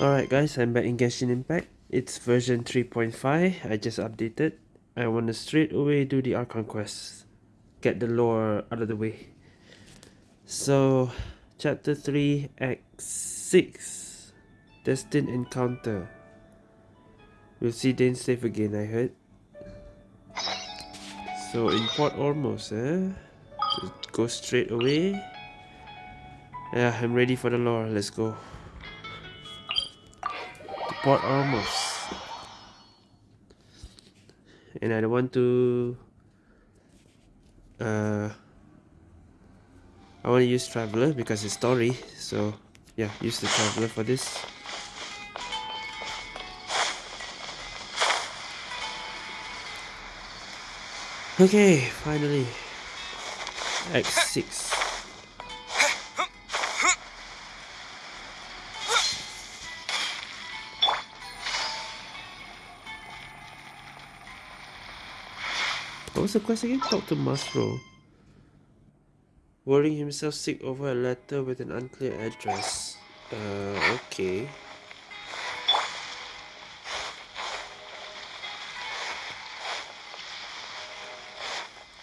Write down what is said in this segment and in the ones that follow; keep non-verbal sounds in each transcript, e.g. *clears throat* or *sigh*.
Alright guys, I'm back in Genshin Impact. It's version 3.5. I just updated. I want to straight away do the Archon quest. Get the lore out of the way. So, chapter 3, act 6. Destined Encounter. We'll see Dane safe again, I heard. So, in Port Ormos, eh? Just go straight away. Yeah, I'm ready for the lore. Let's go. Port Ormos. And I don't want to uh I want to use Traveler because it's story, so yeah, use the Traveler for this. Okay, finally. X6. What was the quest again? Talk to Masro. Worrying himself sick over a letter with an unclear address. Uh, okay.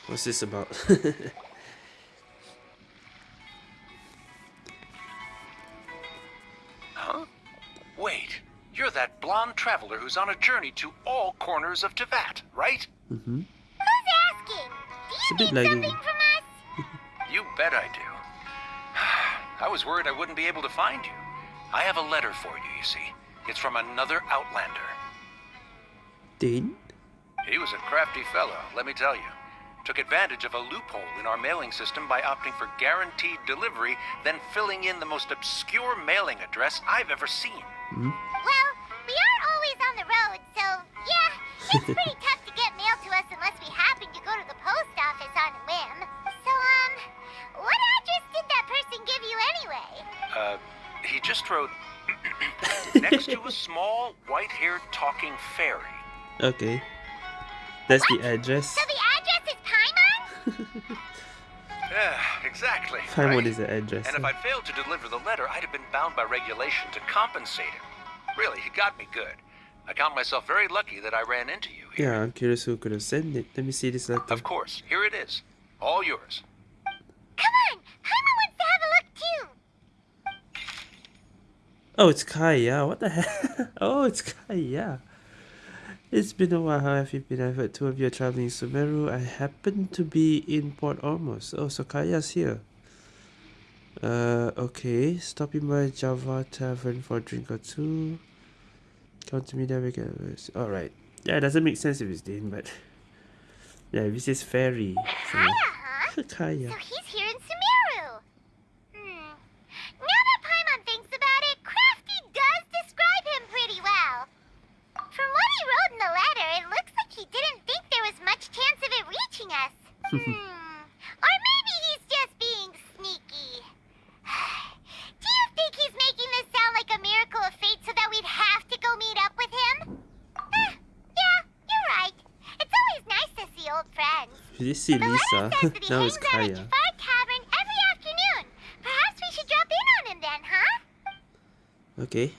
What's this about? *laughs* huh? Wait, you're that blonde traveler who's on a journey to all corners of Teyvat, right? Mm-hmm. It's a bit like something from us? *laughs* you bet I do. *sighs* I was worried I wouldn't be able to find you. I have a letter for you, you see. It's from another Outlander. Dane? He was a crafty fellow, let me tell you. Took advantage of a loophole in our mailing system by opting for guaranteed delivery, then filling in the most obscure mailing address I've ever seen. Mm -hmm. Well, we are always on the road, so yeah, it's *laughs* pretty tough that give you anyway? Uh, he just wrote *clears throat* next to a small, white-haired talking fairy. Okay. That's what? the address. So the address is Paimon? *laughs* yeah, exactly. Paimon right? is the address. And if I'd failed to deliver the letter, I'd have been bound by regulation to compensate him. Really, he got me good. I count myself very lucky that I ran into you here. Yeah, I'm curious who could have sent it. Let me see this letter. Of course. Here it is. All yours. Come on! Paimon wants to have a look too! Oh, it's Kaeya. What the hell? *laughs* oh, it's Kaeya. It's been a while. How have you been? I've heard two of you are traveling Sumeru. I happen to be in Port Ormos. Oh, so Kaeya's here. Uh, okay. Stopping by Jafar Tavern for a drink or two. Come to me there we go. Alright. Yeah, it doesn't make sense if it's Dane, but... Yeah, this is fairy. So... Huh? *laughs* Kaeya. So he's here in Sumeru. Or maybe he's just being sneaky. *sighs* Do you think he's making this sound like a miracle of fate so that we'd have to go meet up with him? Uh, yeah, you're right. It's always nice to see old friends. Did you see Lisa? now it's. Jafar Tavern every afternoon. Perhaps we should drop in on him then, huh? Okay.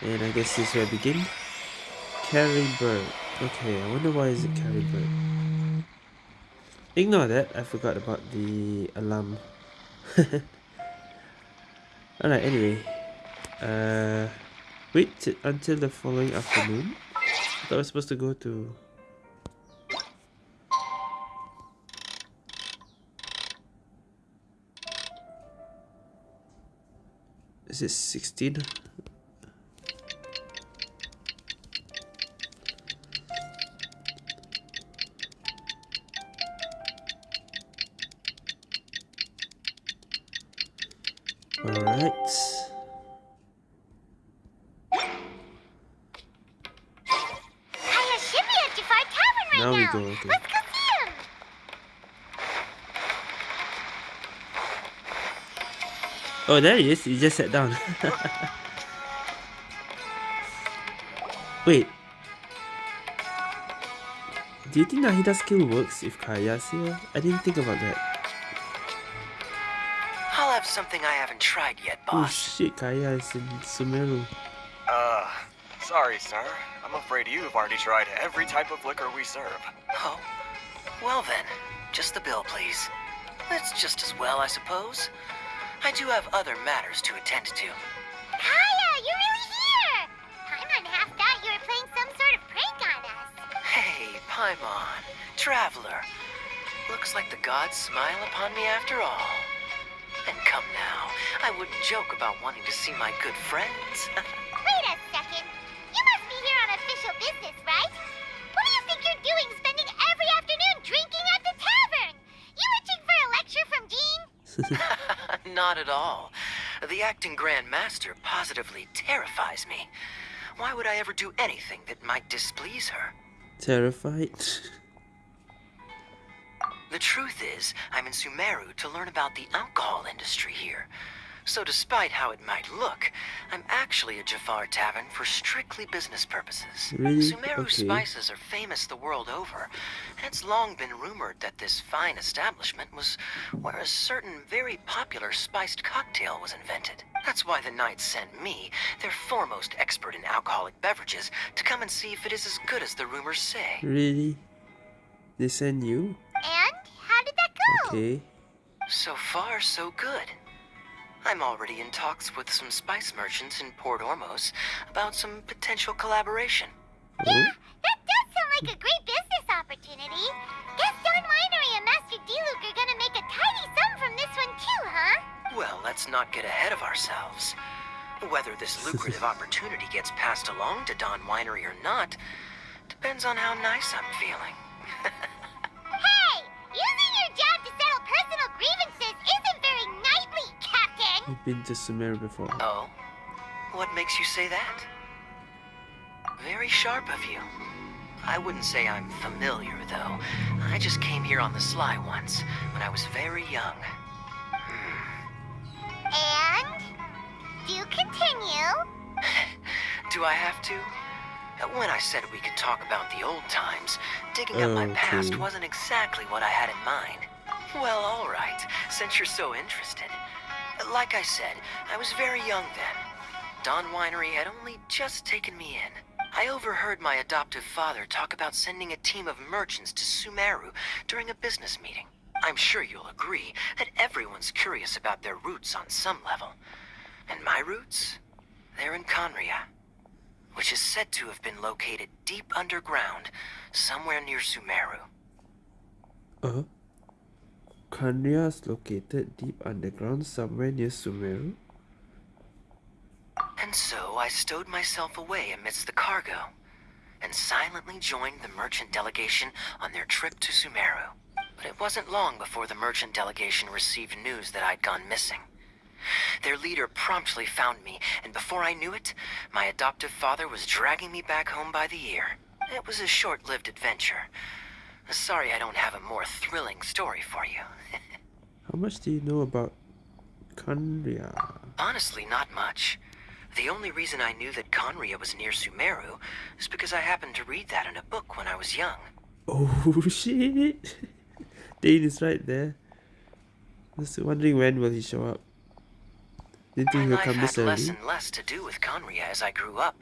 And I guess this is where I begin. Carry bird. Okay, I wonder why is it carry bird. Ignore that, I forgot about the alarm. *laughs* Alright, anyway. Uh, wait until the following afternoon. I thought I was supposed to go to... Is it 16? Oh, there he is. He just sat down. *laughs* Wait. Do you think Nahida skill works if Kaeya's here? I didn't think about that. I'll have something I haven't tried yet, boss. Oh boss. shit, Kaeya is in Sumeru. Uh, Sorry, sir. I'm afraid you've already tried every type of liquor we serve. Oh, well then, just the bill, please. That's just as well, I suppose. I do have other matters to attend to. Kaeya, you're really here! Paimon half thought you were playing some sort of prank on us. Hey, Paimon, traveler. Looks like the gods smile upon me after all. And come now, I wouldn't joke about wanting to see my good friends. *laughs* Not at all. The acting Grand Master positively terrifies me. Why would I ever do anything that might displease her? Terrified. The truth is, I'm in Sumeru to learn about the alcohol industry here. So despite how it might look, I'm actually a Jafar Tavern for strictly business purposes. Really? Sumeru Okay. spices are famous the world over, and it's long been rumored that this fine establishment was where a certain very popular spiced cocktail was invented. That's why the Knights sent me, their foremost expert in alcoholic beverages, to come and see if it is as good as the rumors say. really? They send you? And how did that go? Okay. So far, so good. I'm already in talks with some spice merchants in Port Ormos about some potential collaboration. Yeah, That does sound like a great business opportunity. Guess Dawn Winery and Master Diluc are gonna make a tidy sum from this one too, huh? Well, let's not get ahead of ourselves. Whether this *laughs* lucrative opportunity gets passed along to Dawn Winery or not depends on how nice I'm feeling. *laughs* I've been to Sumeru before. Oh? What makes you say that? Very sharp of you. I wouldn't say I'm familiar, though. I just came here on the sly once, when I was very young. And? Do continue. *laughs* Do I have to? Uh, When I said we could talk about the old times, digging up my past wasn't exactly what I had in mind. Well, all right, since you're so interested. Like I said, I was very young then. Dawn Winery had only just taken me in. I overheard my adoptive father talk about sending a team of merchants to Sumeru during a business meeting. I'm sure you'll agree that everyone's curious about their roots on some level. And my roots? They're in Khaenri'ah which is said to have been located deep underground, somewhere near Sumeru. Uh, Khaenri'ah is located deep underground somewhere near Sumeru. And so I stowed myself away amidst the cargo, and silently joined the merchant delegation on their trip to Sumeru. But it wasn't long before the merchant delegation received news that I'd gone missing. Their leader promptly found me, and before I knew it, my adoptive father was dragging me back home by the ear. It was a short-lived adventure. Sorry I don't have a more thrilling story for you. How much do you know about Khaenri'ah? Honestly, not much. The only reason I knew that Khaenri'ah was near Sumeru is because I happened to read that in a book when I was young. Oh *laughs* shit! Dane is right there. Just wondering when will he show up. Didn't My think he'll come had this less and less to do with Khaenri'ah as I grew up,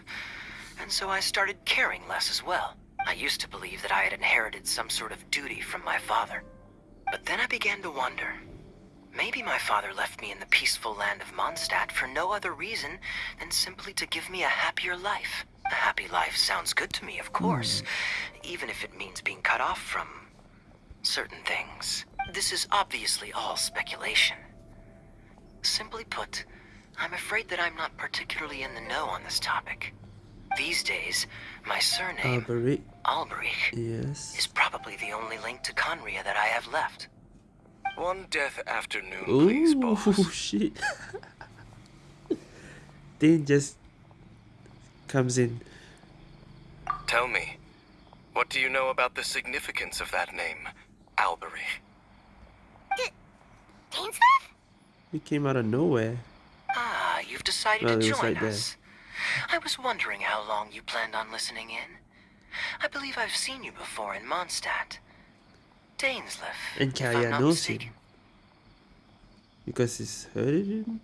and so I started caring less as well. I used to believe that I had inherited some sort of duty from my father. But then I began to wonder. Maybe my father left me in the peaceful land of Mondstadt for no other reason than simply to give me a happier life. A happy life sounds good to me, of course, even if it means being cut off from certain things. This is obviously all speculation. Simply put, I'm afraid that I'm not particularly in the know on this topic. These days, my surname, Alberic, Alberich, yes. is probably the only link to Khaenri'ah that I have left. One death afternoon, please, Ooh, boss. *laughs* shit. Dane just comes in. Tell me, what do you know about the significance of that name, Albery? Dainsleif? He came out of nowhere. Ah, you've decided Well, to join right there. us. I was wondering how long you planned on listening in. I believe I've seen you before in Mondstadt. Dainsleif, And if I'm Kaeya not knows him. mistaken. Because he's heard him.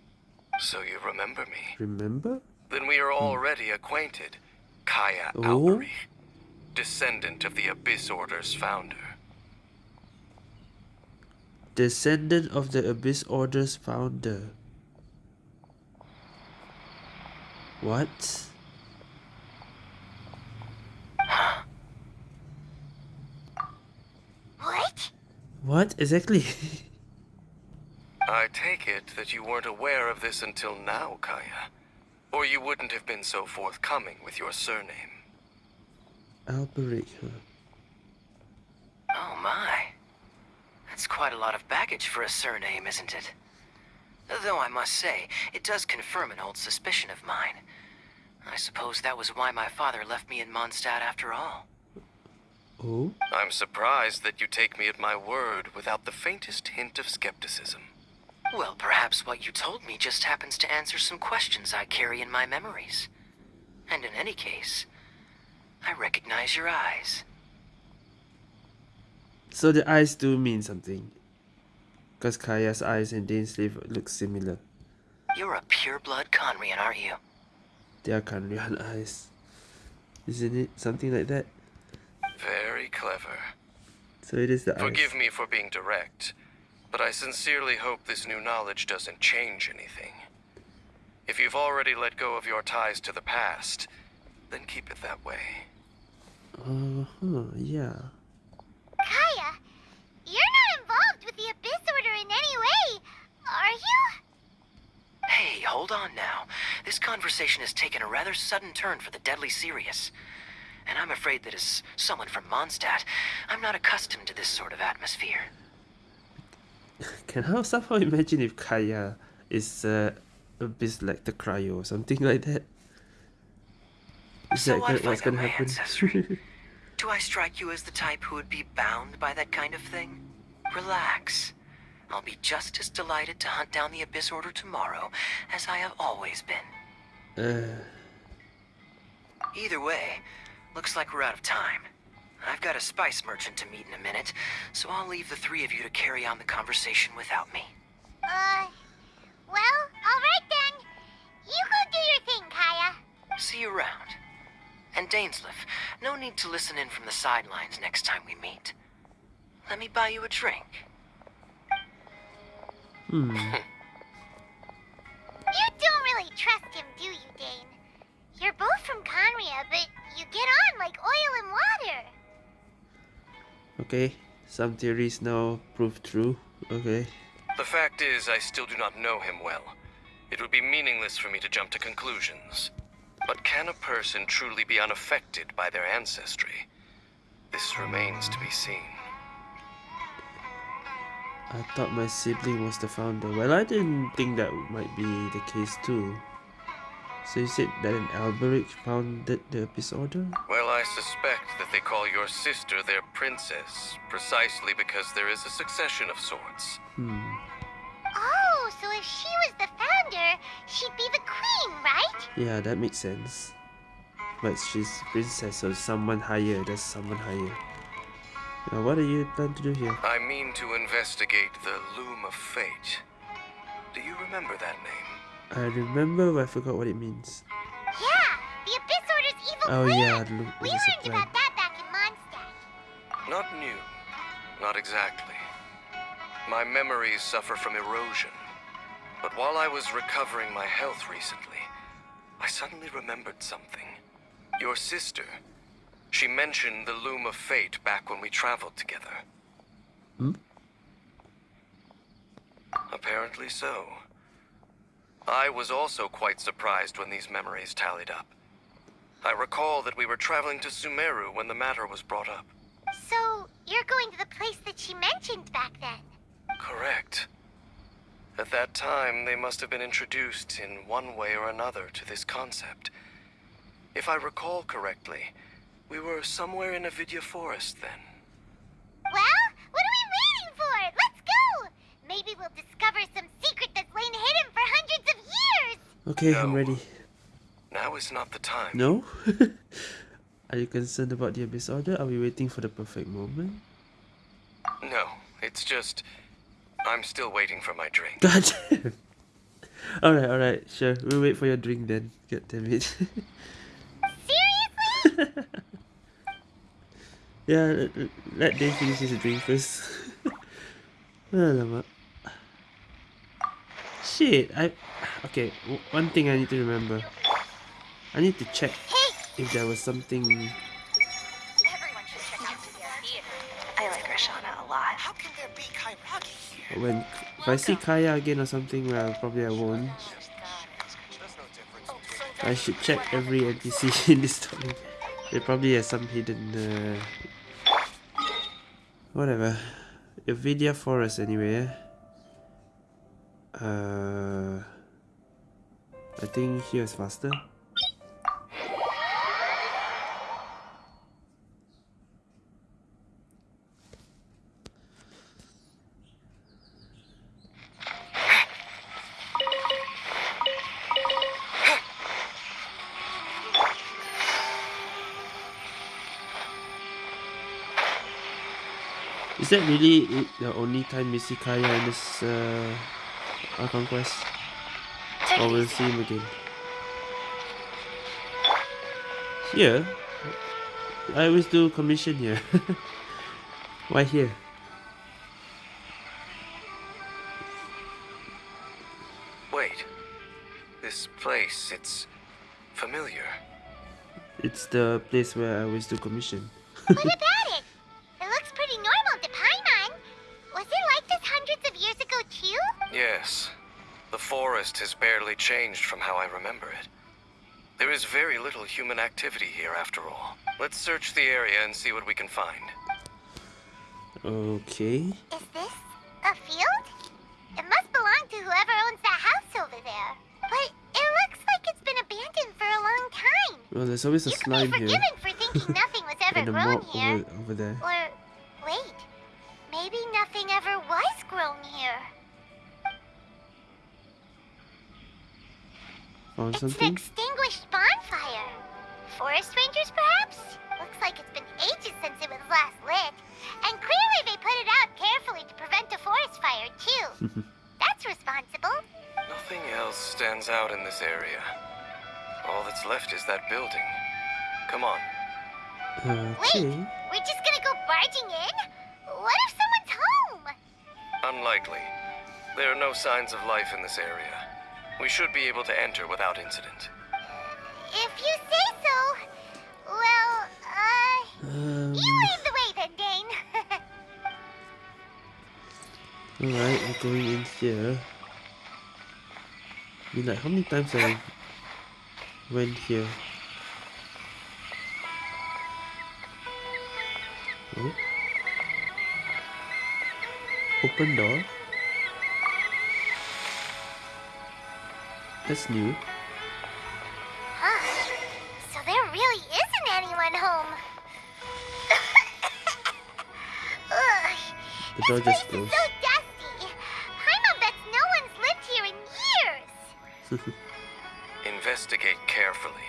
So you remember me. Remember? Then we are hmm. already acquainted. Kaeya Oh? Alberich, descendant of the Abyss Order's founder. Descendant of the Abyss Order's founder. What? What? What exactly? *laughs* I take it that you weren't aware of this until now, Kaeya. Or you wouldn't have been so forthcoming with your surname. Alberich, huh? Oh my. That's quite a lot of baggage for a surname, isn't it? Though I must say, it does confirm an old suspicion of mine. I suppose that was why my father left me in Mondstadt after all. Oh? I'm surprised that you take me at my word without the faintest hint of skepticism. Well, perhaps what you told me just happens to answer some questions I carry in my memories. And in any case, I recognize your eyes. So the eyes do mean something. Because Kaeya's eyes and Dainsleif look similar. You're a pure-blood Khaenri'ahn, aren't you? They are Khaenri'ahn *laughs* eyes. Isn't it? Something like that? Very clever. So it is the eyes. Forgive me for being direct, but I sincerely hope this new knowledge doesn't change anything. If you've already let go of your ties to the past, then keep it that way. Uh-huh, yeah. Kaeya, you're not involved with the Abyss Order in any way, are you? Hey, hold on now. This conversation has taken a rather sudden turn for the deadly serious. And I'm afraid that as someone from Mondstadt, I'm not accustomed to this sort of atmosphere. *laughs* Can I somehow imagine if Kaeya is uh, a bit like the cryo or something like that? Is So that I gonna- what's gonna happen? *laughs* ancestry. Do I strike you as the type who would be bound by that kind of thing? Relax. I'll be just as delighted to hunt down the Abyss Order tomorrow as I have always been. uh, Either way, looks like we're out of time. I've got a spice merchant to meet in a minute, so I'll leave the three of you to carry on the conversation without me. Uh, well, alright then. You go do your thing, Kaeya. See you around. And Dainsleif, no need to listen in from the sidelines next time we meet. Let me buy you a drink. hmm. *laughs* You don't really trust him, do you, Dane? You're both from Khaenri'ah, but you get on like oil and water. Okay, some theories now prove true. Okay. The fact is, I still do not know him well. It would be meaningless for me to jump to conclusions. But can a person truly be unaffected by their ancestry? This remains to be seen. I thought my sibling was the founder. Well, I didn't think that might be the case too. So you said that an Alberich founded the Abyss Order? Well, I suspect that they call your sister their princess, precisely because there is a succession of sorts. Hmm. Oh, so if she was the founder, she'd be the queen, right? Yeah, that makes sense. But she's princess, so someone higher. That's someone higher. Now, what are you planning to do here? I mean to investigate the Loom of Fate. Do you remember that name? I remember, but I forgot what it means. Yeah, the Abyss Order's evil Oh plan. yeah, the Loom we learned plan. about that back in Mondstadt. Not new. Not exactly. My memories suffer from erosion. But while I was recovering my health recently, I suddenly remembered something. Your sister. She mentioned the Loom of Fate back when we traveled together. Hmm? Apparently so. I was also quite surprised when these memories tallied up. I recall that we were traveling to Sumeru when the matter was brought up. So, you're going to the place that she mentioned back then? Correct. At that time, they must have been introduced in one way or another to this concept. If I recall correctly, we were somewhere in Avidya Forest then. Well, what are we waiting for? Let's go! Maybe we'll discover some secret that's lain hidden for hundreds of years! Okay, I'm ready. Now is not the time. No? *laughs* are you concerned about the Abyss Order? Are we waiting for the perfect moment? No, it's just. I'm still waiting for my drink. *laughs* God damn. Alright, alright, sure. We'll wait for your drink then. God damn it. Seriously? *laughs* yeah, let, let Dave finish his drink first. *laughs* Alamak. Shit, I... Okay, one thing I need to remember. I need to check if there was something... When if I see Kaeya again or something, well, probably I won't. I should check every NPC *laughs* in this story. They probably has some hidden. Uh, whatever. Ilvidia Forest, anyway. Uh, I think here is faster. That really it, the only time we see Kaeya in this uh, Archon quest? Or we'll see him again? Here? I always do commission here. *laughs* Why here? Wait. This place, it's familiar. It's the place where I always do commission. Changed from how I remember it. There is very little human activity here after all. Let's search the area and see what we can find. Okay. Is this a field? It must belong to whoever owns that house over there. But it looks like it's been abandoned for a long time. Well, there's always a you could be slime here. forgiven for thinking *laughs* nothing was ever grown here. over, over there. Or, Found It's an extinguished bonfire. Forest rangers, perhaps? Looks like it's been ages since it was last lit. And clearly they put it out carefully to prevent a forest fire, too. *laughs* That's responsible. Nothing else stands out in this area. All that's left is that building. Come on. Okay. We're just gonna go barging in? What if someone's home? Unlikely. There are no signs of life in this area. We should be able to enter without incident. If you say so. Well, uh, Um, you lead the way then, Dane. *laughs* Alright, we're going in here. I mean, like, how many times have I went here? Oh. Open door. That's new. huh. So there really isn't anyone home. *laughs* Ugh. The door just place closed. is so dusty. Paimon bets no one's lived here in years. *laughs* Investigate carefully.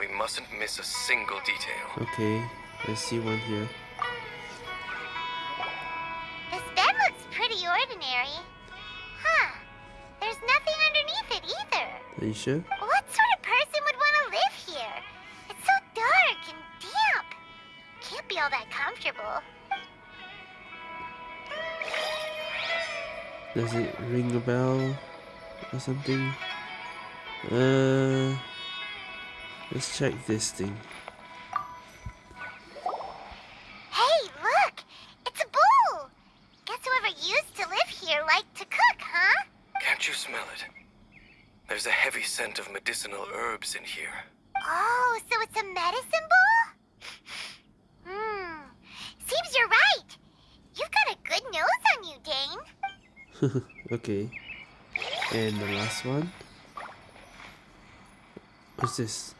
We mustn't miss a single detail. Okay, I see one here. Either. Are you sure? What sort of person would want to live here? It's so dark and damp. Can't be all that comfortable. Does it ring a bell or something? Uh, let's check this thing. There's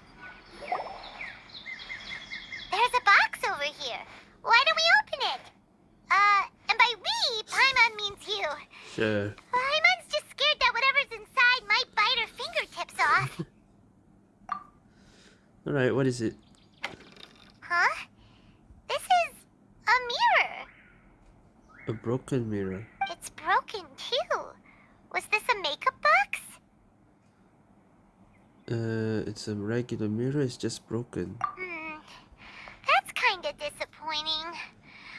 a box over here. Why don't we open it? Uh, and by we, Paimon means you. Sure. Paimon's just scared that whatever's inside might bite her fingertips off. *laughs* Alright, what is it? huh? This is a mirror. A broken mirror. It's a regular mirror, it's just broken. Mm, that's kinda disappointing.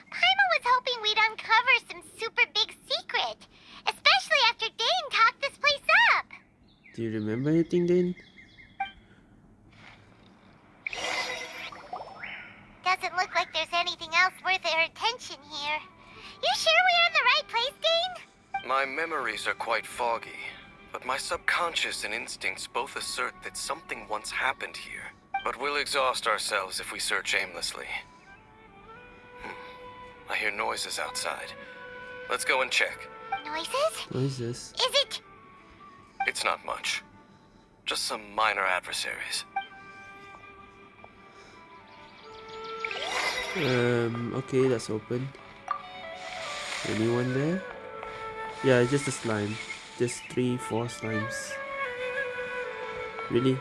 Paimon was hoping we'd uncover some super big secret, especially after Dane talked this place up. Do you remember anything, Dane? Doesn't look like there's anything else worth our attention here. You sure we're in the right place, Dane? My memories are quite foggy but my subconscious and instincts both assert that something once happened here. But we'll exhaust ourselves if we search aimlessly. Hmm. I hear noises outside. Let's go and check. Noises? What is this? Is it? It's not much. Just some minor adversaries. Um, okay, that's open. Anyone there? Yeah, it's just a slime. Just three, four slimes. Really?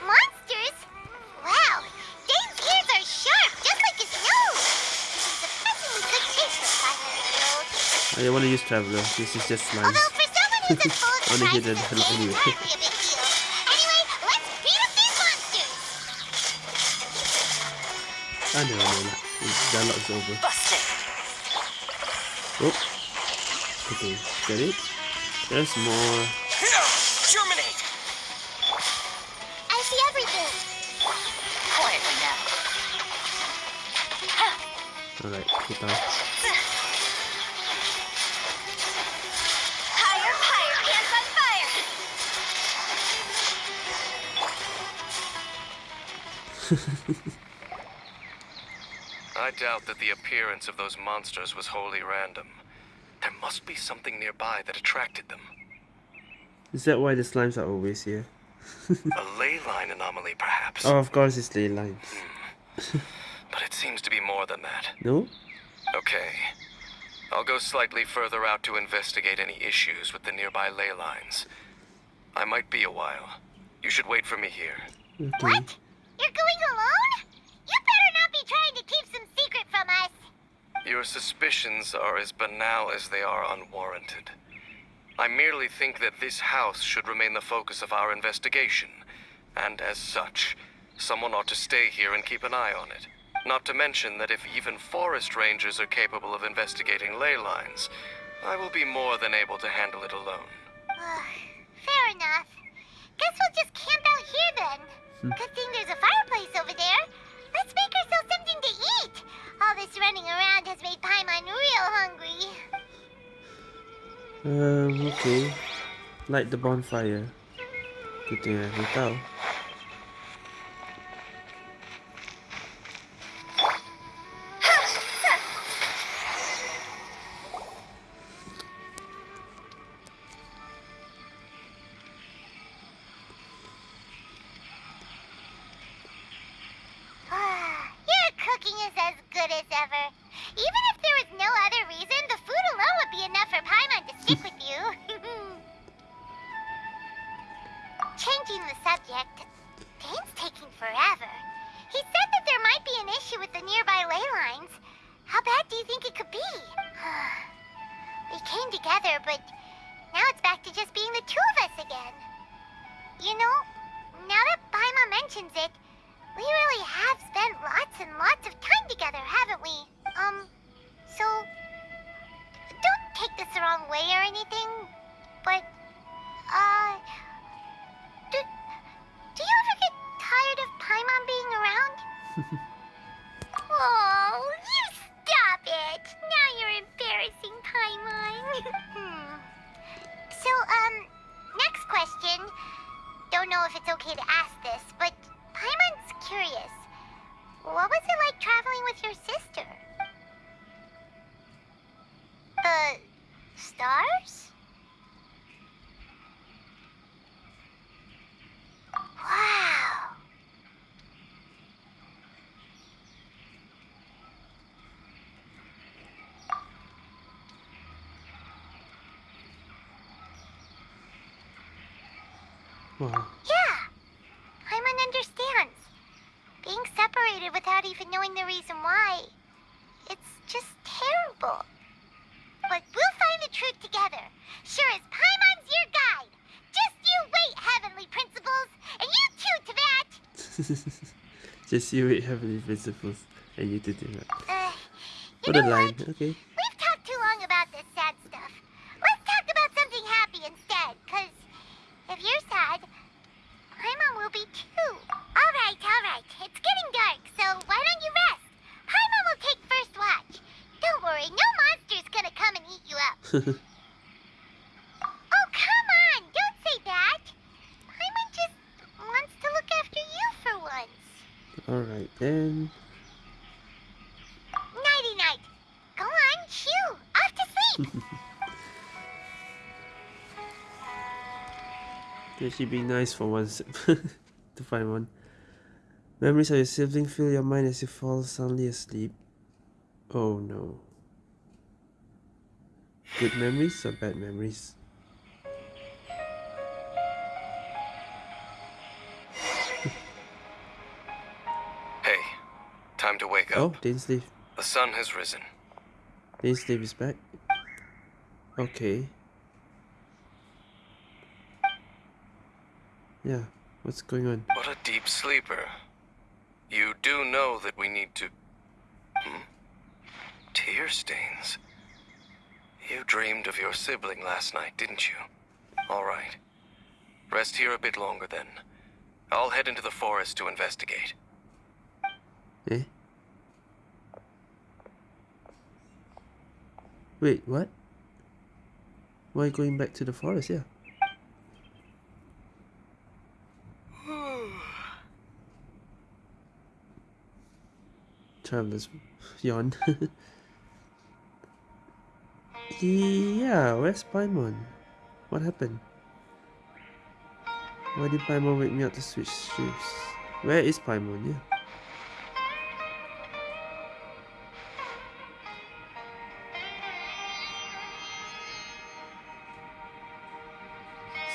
Monsters? Wow, Dane's ears are sharp, just like his nose. He's in surprisingly good shape for a five-year-old. I don't want to use Traveler. This is just slimes. Although for someone who's as full of I wanna hit it anyway. hardly a big deal. Anyway, let's beat up these monsters. I know, I know. The dialogue's over. Busted! Oh. Okay, get it? There's more. Germinate! I see everything. Quietly now. Alright, put down. Higher, higher, hands on fire. *laughs* I doubt that the appearance of those monsters was wholly random. There must be something nearby that attracted them. Is that why the slimes are always here? *laughs* A ley line anomaly, perhaps. Oh, of course it's ley lines. Hmm. But it seems to be more than that. No? Okay. I'll go slightly further out to investigate any issues with the nearby ley lines. I might be a while. You should wait for me here. Okay. What? You're going alone? You better not be trying to keep some secret from us. Your suspicions are as banal as they are unwarranted. I merely think that this house should remain the focus of our investigation, and as such, someone ought to stay here and keep an eye on it. Not to mention that if even forest rangers are capable of investigating ley lines, I will be more than able to handle it alone. Fair enough. Guess we'll just camp out here then. Hmm. Good thing there's a fireplace over there. Let's make ourselves something to eat. All this running around has made Paimon real hungry. Um, okay. Light the bonfire. Good thing I have tao. Together, haven't we? Um, so don't take this the wrong way or anything, but uh, do, do you ever get tired of Paimon being around? *laughs* oh, you stop it! Now you're embarrassing Paimon. *laughs* hmm. So, um, next question. Don't know if it's okay to ask this, but Paimon's curious. What was it like traveling with your sister? The stars? Wow. Uh-huh. Wow. Yeah. Paimon understands. Being separated knowing the reason why. It's just terrible. But we'll find the truth together. Sure as Paimon's your guide. Just you wait, heavenly principles. And you too, Teyvat. *laughs* Just you wait heavenly principles and you did it. Uh, What a line. what? Okay. We've talked too long about this sad stuff. Let's talk about something happy instead, cause If you're sad, Paimon will be too. Alright, alright. It's getting dark, so why don't you rest? Paimon will take first watch. Don't worry, no monster's gonna come and eat you up. Oh, come on! Don't say that! Paimon just wants to look after you for once. Alright then. Nighty night. Go on, chew. Off to sleep. *laughs* Can she be nice for once *laughs* to find one? Memories of your sibling fill your mind as you fall soundly asleep. Oh no. Good memories or bad memories? *laughs* Hey, time to wake up. Oh, up. sleep. The sun has risen. Didn't sleep is back. Okay. Yeah, what's going on? What a deep sleeper. You do know that we need to. Hmm? Tear stains. You dreamed of your sibling last night, didn't you? All right. Rest here a bit longer then. I'll head into the forest to investigate. Eh? Wait, what? Why going back to the forest? Yeah. *sighs* Travelers yawn. *laughs* yeah, where's Paimon? What happened? Why did Paimon wake me up to switch shifts? Where is Paimon? Yeah.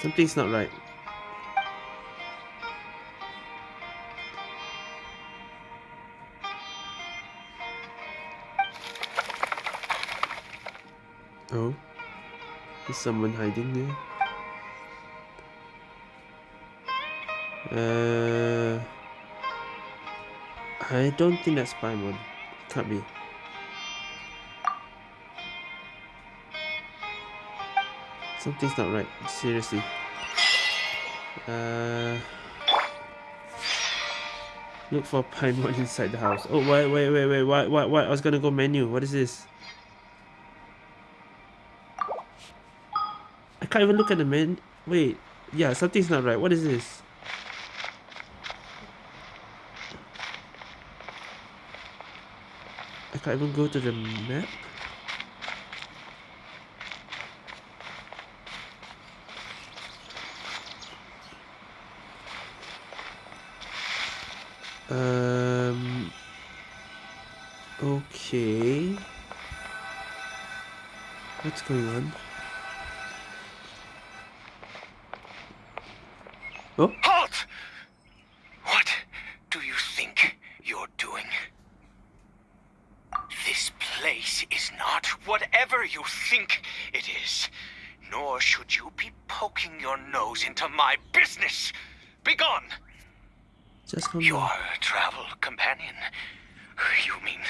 Something's not right. Oh? Is someone hiding there? Uh, I don't think that's Paimon. Can't be. Something's not right. Seriously. Uh, look for Paimon *laughs* inside the house. Oh, wait, wait, wait, wait. What, what, what? I was gonna go menu. What is this? Can't even look at the menu. Wait. Yeah, something's not right. What is this? I can't even go to the map. Come Your travel companion. You mean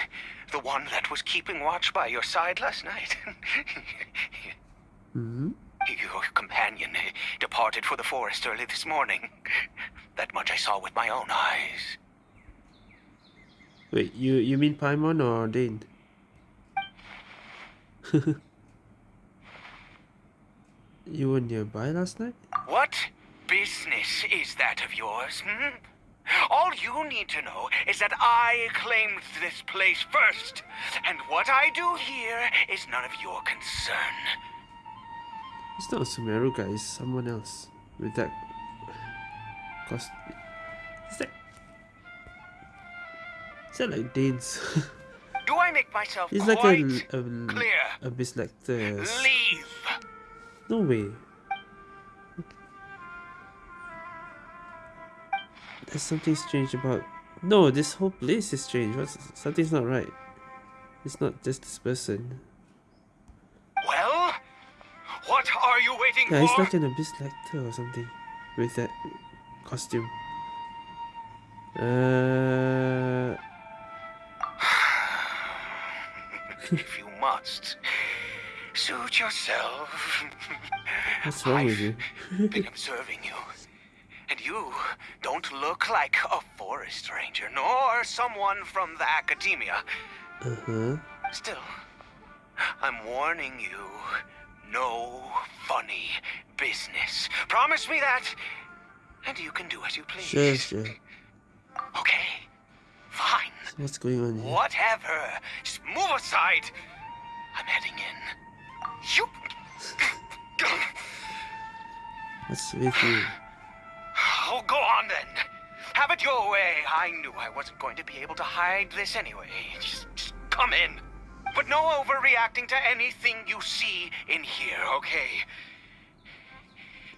the one that was keeping watch by your side last night? *laughs* hmm Your companion departed for the forest early this morning. That much I saw with my own eyes. Wait, you you mean Paimon or Dane? *laughs* you were nearby last night? What business is that of yours, hmm? All you need to know is that I claimed this place first, and what I do here is none of your concern. It's not a Sumeru guy, it's someone else with that cost. Is that? Is that like Dane's? *laughs* Do I make myself He's like a a, um, clear? a. Leave. No way. There's something strange about. No, this whole place is strange. What's something's not right. It's not just this person. Well, what are you waiting Yeah, he's like an abyss lector or something with that costume. Uh, if you must. Suit yourself. What's wrong with I've you? been observing you. And you don't look like a forest ranger, nor someone from the academia. Uh-huh. Still, I'm warning you. No funny business. Promise me that, and you can do as you please. Sure, sure. Okay, fine. So what's going on here? Whatever. Just move aside. I'm heading in. You. *laughs* What's with you? It your way. I knew I wasn't going to be able to hide this anyway. Just, just come in. But no overreacting to anything you see in here, okay?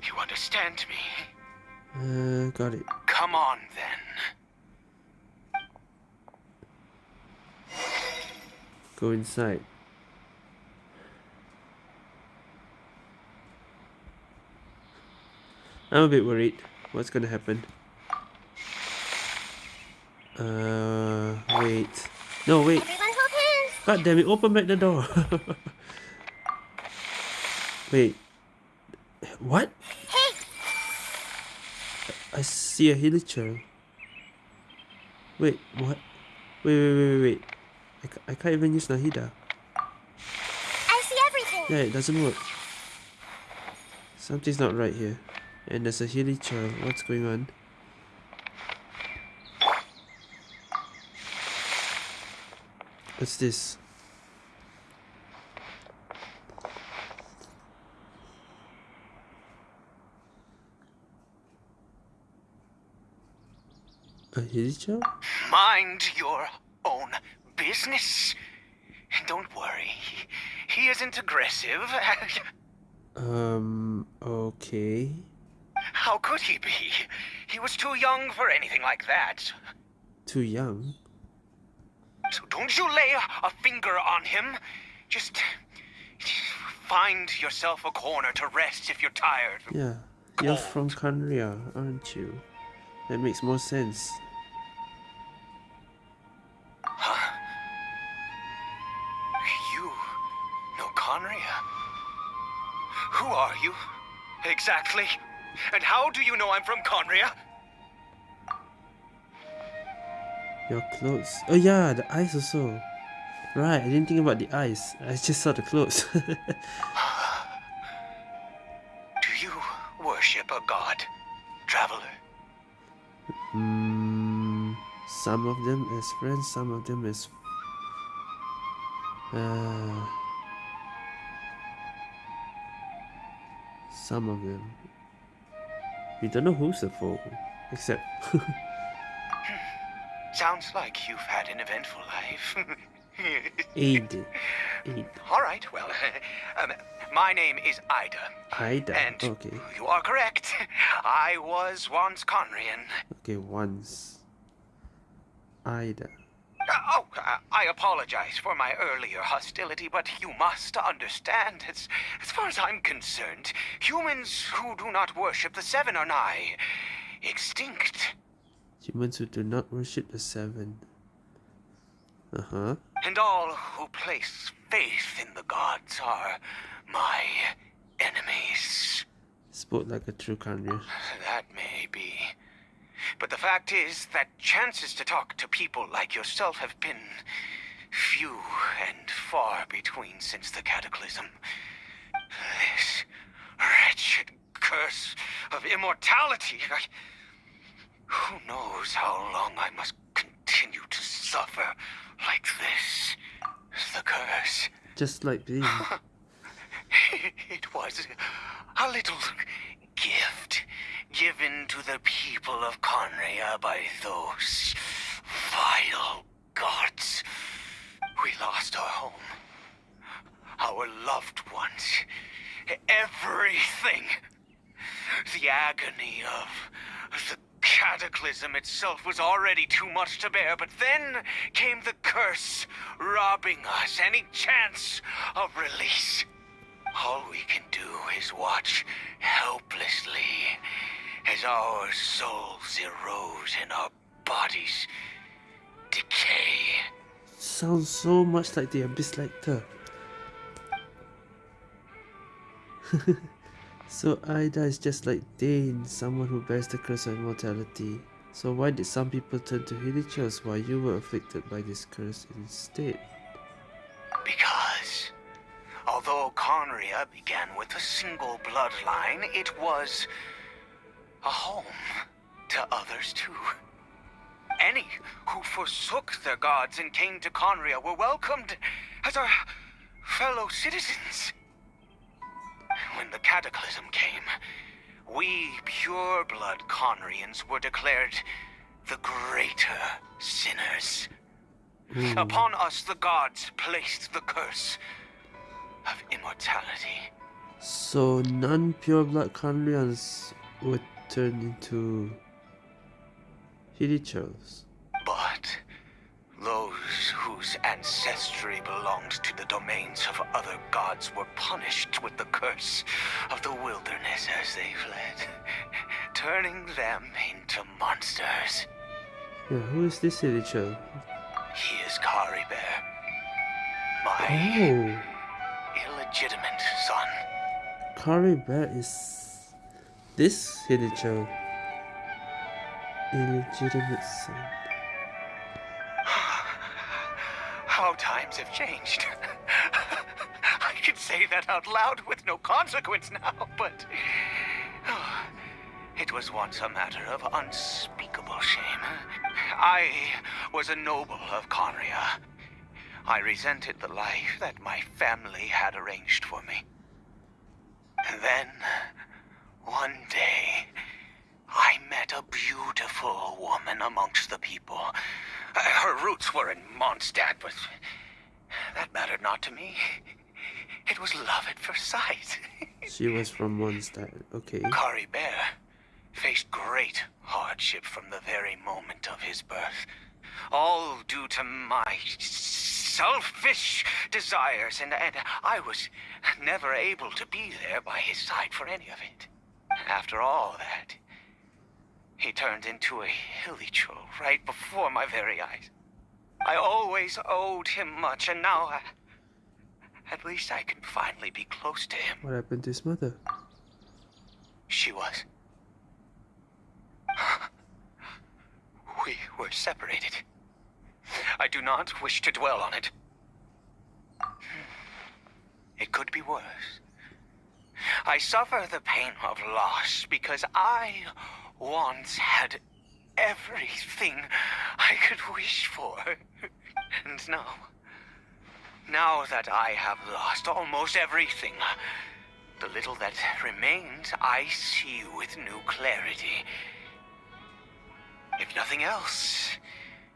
You understand me? Uh, got it. Come on then. Go inside. I'm a bit worried. What's gonna happen? Uh, wait. No, wait. Everyone hold hands. God damn it, open back the door. *laughs* wait. What? Hey, I see a hilichurl. Wait, what? Wait, wait, wait, wait, wait. I, ca- I can't even use Nahida. I see everything. Yeah, it doesn't work. Something's not right here. And there's a hilichurl. What's going on? What's this? A hilichurl? Mind your own business. And don't worry, he isn't aggressive. Um, okay. How could he be? He was too young for anything like that. Too young. So don't you lay a finger on him. Just find yourself a corner to rest if you're tired. Yeah. You're from Khaenri'ah, aren't you? That makes more sense. You know Khaenri'ah? Who are you? Exactly. And how do you know I'm from Khaenri'ah? Your clothes. Oh yeah, the eyes also. Right, I didn't think about the eyes. I just saw the clothes. *laughs* Do you worship a god, traveler? mm, some of them as friends, some of them as. Uh, some of them. We don't know who's the foe, except. *laughs* Sounds like you've had an eventful life. *laughs* Aid. All right, well, *laughs* um, my name is Eide. Eide. And Okay. you are correct. *laughs* I was once Khaenri'ahn. Okay, once. Ida. Uh, oh, uh, I apologize for my earlier hostility, but you must understand, as, as far as I'm concerned, humans who do not worship the Seven are nigh extinct. Humans who do not worship the seven. Uh huh. And all who place faith in the gods are my enemies. Spoke like a true Khaenri'ahn. That may be. But the fact is that chances to talk to people like yourself have been few and far between since the cataclysm. This wretched curse of immortality. I, who knows how long I must continue to suffer like this? The curse. Just like me. *laughs* It was a little gift given to the people of Khaenri'ah by those vile gods. We lost our home, our loved ones, everything. The agony of the cataclysm itself was already too much to bear, but then came the curse, robbing us any chance of release. All we can do is watch helplessly as our souls erode and our bodies decay. Sounds so much like the Abyss Lector. *laughs* so Aida is just like Dain, someone who bears the curse of immortality. So why did some people turn to Hilichurls while you were afflicted by this curse instead? Because, although Khaenri'ah began with a single bloodline, it was a home to others too. Any who forsook their gods and came to Khaenri'ah were welcomed as our fellow citizens. When the cataclysm came, we pure-blood Khaenri'ahns were declared the greater sinners. Hmm. Upon us the gods placed the curse of immortality. So non-pure blood Khaenri'ahns would turn into Hilichurls. But those whose ancestry belonged to the domains of other gods were punished with the curse of the wilderness as they fled, *laughs* turning them into monsters. Yeah, who is this Hilichurl? He is Caribert, my Oh, illegitimate son. Caribert is this Hilichurl. Illegitimate son. *sighs* How times have changed. *laughs* I can say that out loud with no consequence now, but. *sighs* It was once a matter of unspeakable shame. I was a noble of Khaenri'ah. I resented the life that my family had arranged for me. And then, one day, I met a beautiful woman amongst the people. Her roots were in Mondstadt, but that mattered not to me. It was love at first sight. *laughs* She was from Mondstadt. Okay. Kari Bear faced great hardship from the very moment of his birth. All due to my selfish desires, and, and I was never able to be there by his side for any of it. After all that, he turned into a Hilichurl right before my very eyes. I always owed him much, and now I, at least I can finally be close to him. What happened to his mother? She was. *laughs* We were separated. I do not wish to dwell on it. It could be worse. I suffer the pain of loss because I once had everything I could wish for. *laughs* And now, now that I have lost almost everything, the little that remains I see with new clarity. If nothing else,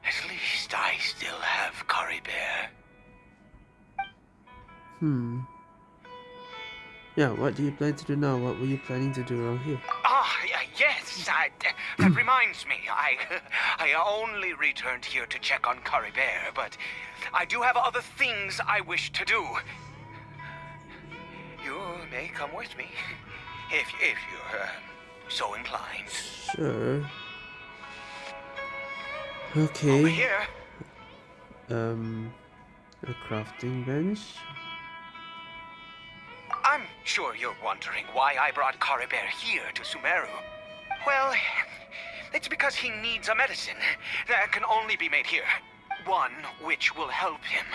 at least I still have Caribert. Hmm. Yeah, what do you plan to do now? What were you planning to do around here? Ah, y- yes, I, that reminds me. I, *laughs* I only returned here to check on Caribert, but I do have other things I wish to do. You may come with me, if, if you're uh, so inclined. Sure. Okay. Over here. Um, a crafting bench. I'm sure you're wondering why I brought Caribert here to Sumeru. Well, it's because he needs a medicine that can only be made here. One which will help him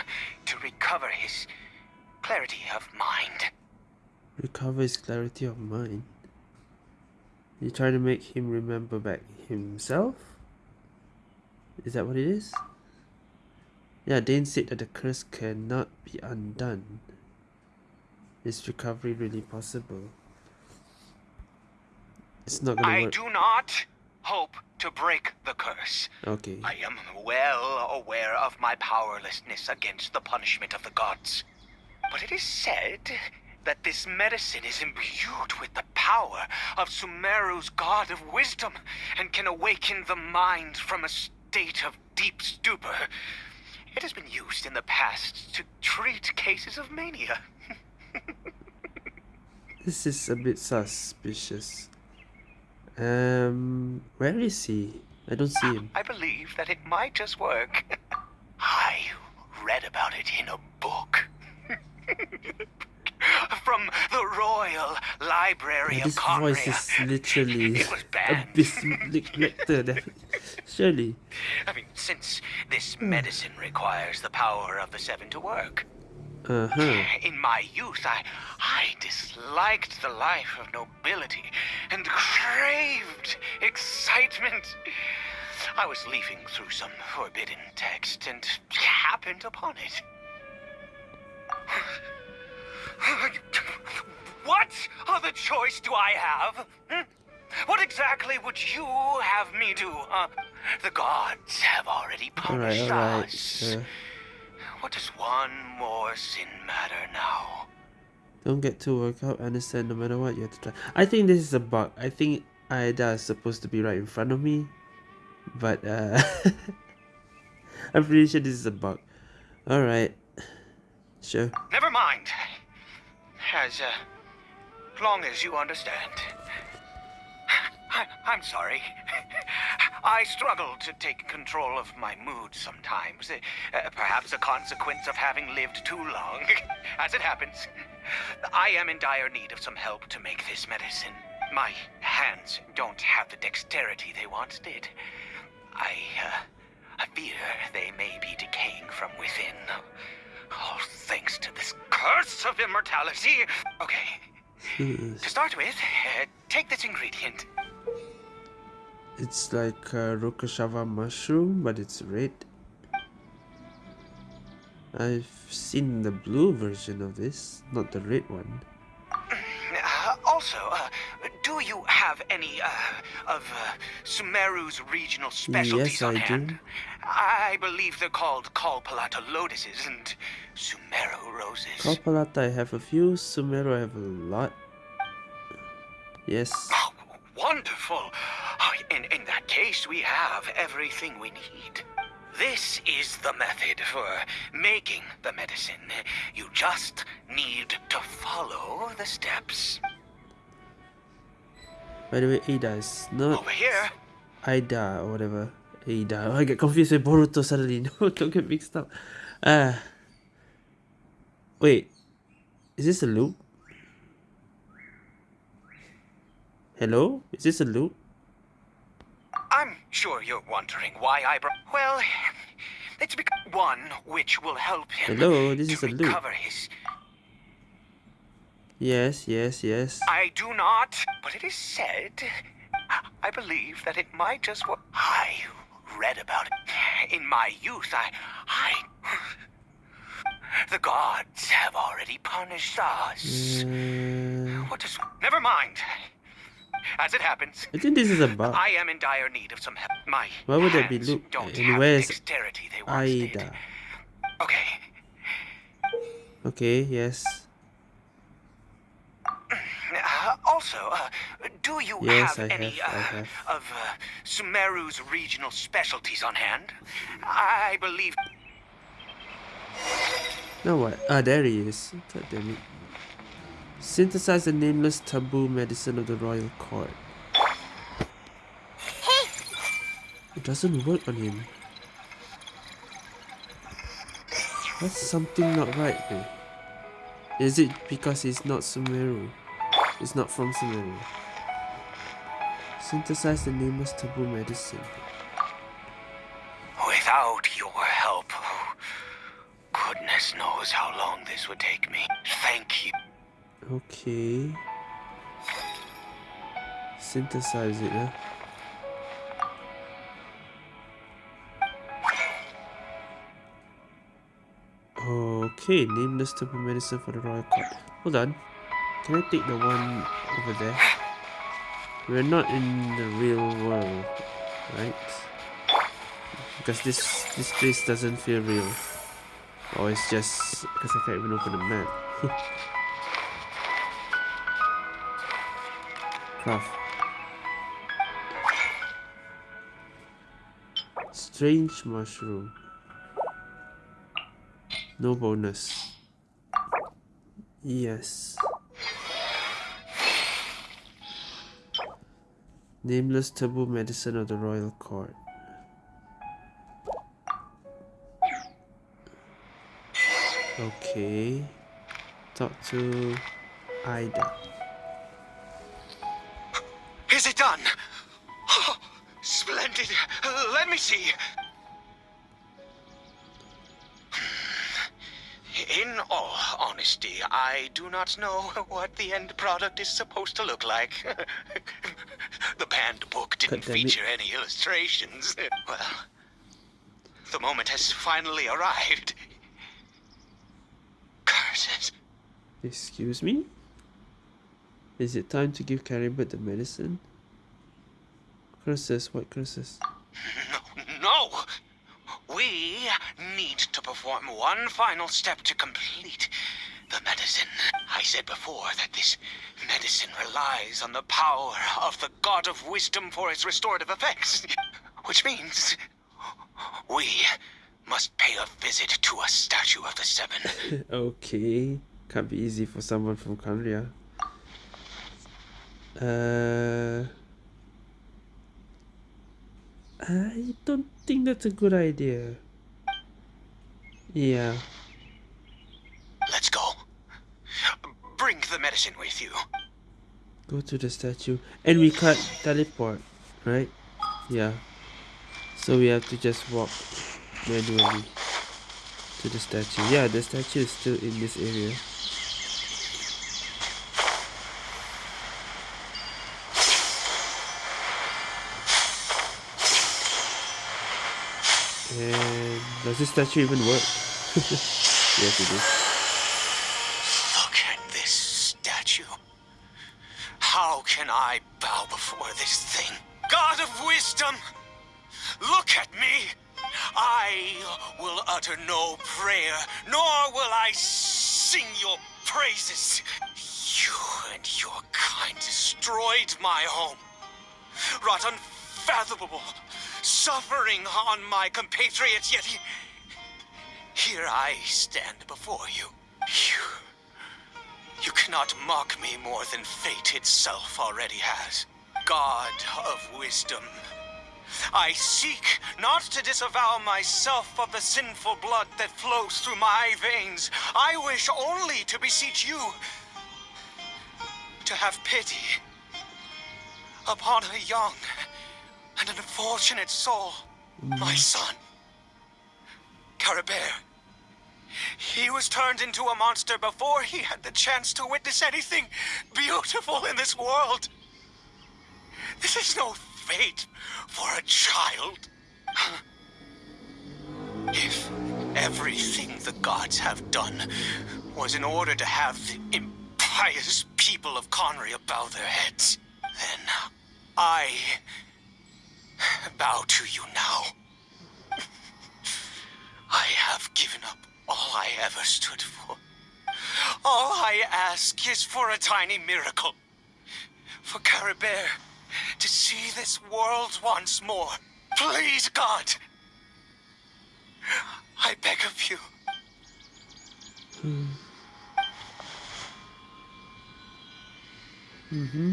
to recover his clarity of mind. Recover his clarity of mind. You trying to make him remember back himself? Is that what it is? Yeah, Dain said that the curse cannot be undone. Is recovery really possible? It's not gonna I work. do not hope to break the curse. Okay. I am well aware of my powerlessness against the punishment of the gods. But it is said that this medicine is imbued with the power of Sumeru's god of wisdom and can awaken the mind from a state of deep stupor. It has been used in the past to treat cases of mania. *laughs* This is a bit suspicious. Um, where is he? I don't see him. I believe that it might just work. *laughs* I read about it in a book. *laughs* from the Royal Library Yeah, of this voice is literally It was bad. Abyss Lector. def- Surely. I mean, since this medicine requires the power of the Seven to work. Uh huh. In my youth, I, I disliked the life of nobility and craved excitement. I was leafing through some forbidden text and happened upon it. What other choice do I have? Hmm? What exactly would you have me do? Huh? The gods have already punished alright. us. Uh, What does one more sin matter now? don't get too worked up. Understand no matter what you have to try. I think this is a bug. I think Aida is supposed to be right in front of me. But uh *laughs* I'm pretty sure this is a bug. Alright. Sure. Never mind. As uh, long as you understand. I, I'm sorry. *laughs* I struggle to take control of my mood sometimes. Uh, perhaps a consequence of having lived too long. *laughs* As it happens, I am in dire need of some help to make this medicine. My hands don't have the dexterity they once did. I, uh, I fear they may be decaying from within. All thanks to this curse of immortality. Okay, Jeez. to start with, uh, take this ingredient. It's like a Rukkhashava mushroom, but it's red. I've seen the blue version of this, not the red one. Uh, also, uh, do you have any uh, of uh, Sumeru's regional specialties Yes, on I do. I believe they're called Kalpalata lotuses and Sumeru roses. Kalpalata I have a few, Sumeru I have a lot. Yes. Oh, wonderful. Oh, in, in that case, we have everything we need. This is the method for making the medicine. You just need to follow the steps. By the way, Ada is not Over here. Aida or whatever. Ada. *laughs* I get confused with Boruto suddenly. *laughs* No, don't get mixed up. Ah. wait. Is this a loop? Hello? Is this a loop? I'm sure you're wondering why I brought. Well, it's because one which will help him Hello, this is a loop. his. Yes, yes, yes. I do not, but it is said. I believe that it might just work. I read about it in my youth. I, I. The gods have already punished us. Uh, What does? Never mind. As it happens, I think this is a bug. I am in dire need of some help. My Why would that be hands Luke? don't And where's the dexterity they once did. Okay, Okay, yes. Uh, also, uh, do you Yes, have I any have, uh, of uh, Sumeru's regional specialties on hand? I believe. Now what? Ah, there he is. God damn it. Synthesize the nameless taboo medicine of the royal court. It doesn't work on him. That's something not right here. Is it because he's not Sumeru? It's not from Sumeru. Synthesize the nameless taboo medicine. Without your help, goodness knows how long this would take me. Thank you. Okay. Synthesize it, huh? Okay, nameless taboo medicine for the royal court. Hold on. Can I take the one over there? We're not in the real world, right? Because this this place doesn't feel real. Or it's just because I can't even open the map. *laughs* Strange mushroom. No bonus. Yes. Nameless taboo medicine of the royal court. Okay. Talk to Eide. See. In all honesty, I do not know what the end product is supposed to look like. *laughs* the banned book didn't God damn it. feature any illustrations. Well, the moment has finally arrived. Curses. Excuse me? Is it time to give Caribert the medicine? Curses, what curses? *laughs* No! We need to perform one final step to complete the medicine. I said before that this medicine relies on the power of the God of Wisdom for its restorative effects. Which means we must pay a visit to a statue of the Seven. *laughs* okay. Can't be easy for someone from Khaenri'ah. Uh, I don't think that's a good idea. Yeah. Let's go. Bring the medicine with you. Go to the statue. And we can't teleport, right? Yeah. So we have to just walk manually to the statue. Yeah, the statue is still in this area. And does this statue even work? *laughs* yes, it is. Look at this statue. How can I bow before this thing? God of wisdom, look at me. I will utter no prayer, nor will I sing your praises. You and your kind destroyed my home, wrought unfathomable suffering on my compatriots, yet he- here I stand before you. You. You cannot mock me more than fate itself already has. God of wisdom. I seek not to disavow myself of the sinful blood that flows through my veins. I wish only to beseech you to have pity upon a young and an unfortunate soul, my mm. son. Caribert. He was turned into a monster before he had the chance to witness anything beautiful in this world. This is no fate for a child. If everything the gods have done was in order to have the impious people of Khaenri'ah bow their heads, then I bow to you now. I have given up all I ever stood for. All I ask is for a tiny miracle. For Caribert to see this world once more. Please, God. I beg of you. Hmm. Mm-hmm.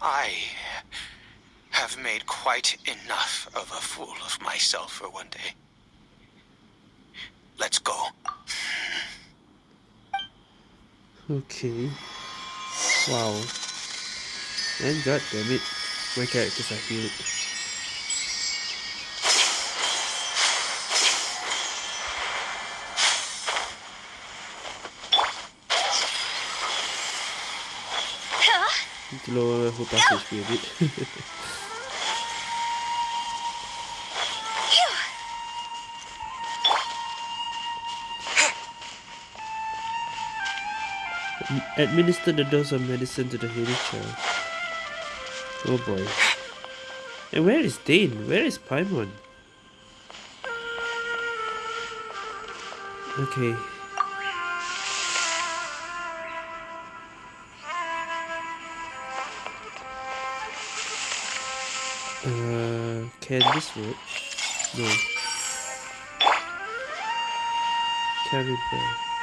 I have made quite enough of a fool of myself for one day. Let's go. Okay. Wow. And god damn it, my characters are healed. Need to lower her pass HP a bit. *laughs* Administer the dose of medicine to the healing child. Oh boy. And where is Dain? Where is Paimon? Okay. Uh, can this work? No. Carry bear.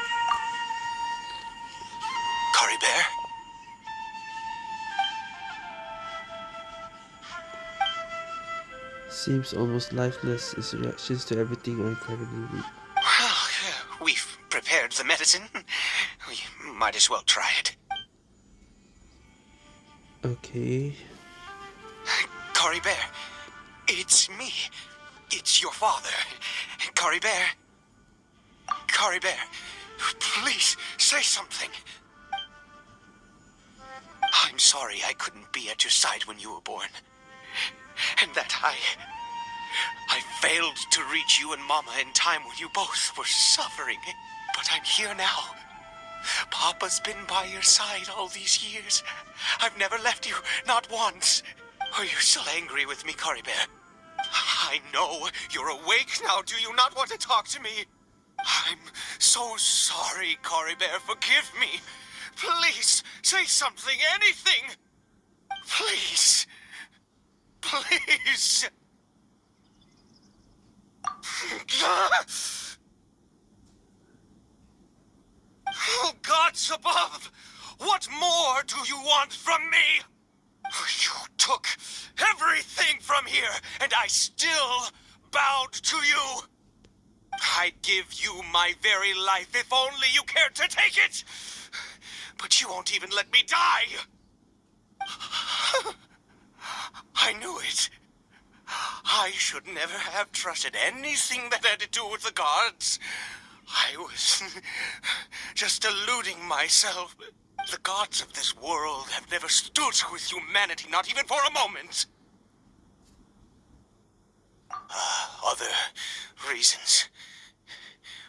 Seems almost lifeless. His reactions to everything are incredibly weak. Well, uh, we've prepared the medicine. *laughs* We might as well try it. Okay. Caribert, it's me. It's your father. Caribert. Cory Bear, please say something. I'm sorry I couldn't be at your side when you were born. And that I... I failed to reach you and Mama in time when you both were suffering. But I'm here now. Papa's been by your side all these years. I've never left you, not once. Are you still angry with me, Caribert? I know you're awake now. Do you not want to talk to me? I'm so sorry, Caribert. Forgive me. Please, say something, anything. Please. Please. Oh, gods above! What more do you want from me? You took everything from here, and I still bowed to you. I'd give you my very life if only you cared to take it. But you won't even let me die. *laughs* I knew it. I should never have trusted anything that had to do with the gods. I was *laughs* just deluding myself. The gods of this world have never stood with humanity, not even for a moment. Uh, other reasons.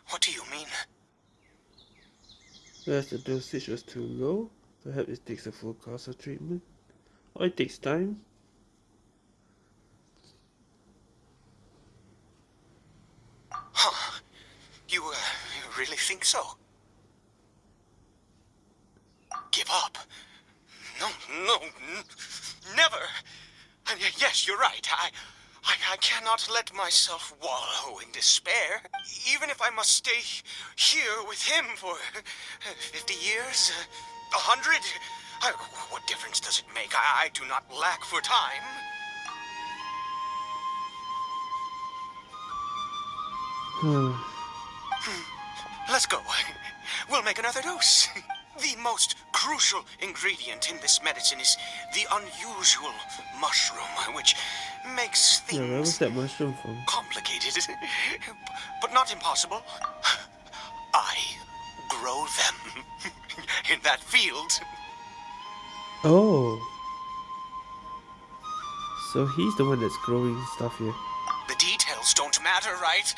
What do you mean? Perhaps the dosage was too low. Perhaps it takes a full course of treatment. Or it takes time. Huh. You, uh, you really think so? Give up? No, no, never. And yes, you're right. I, I, I cannot let myself wallow in despair. Even if I must stay here with him for uh, 50 years, a hundred. What difference does it make? I, I do not lack for time. Hmm. Let's go. *laughs* We'll make another dose. *laughs* The most crucial ingredient in this medicine is the unusual mushroom, which makes things yeah, where was that mushroom from? complicated, *laughs* but not impossible. *sighs* I grow them in that field. Oh. So he's the one that's growing stuff here. The details don't matter, right?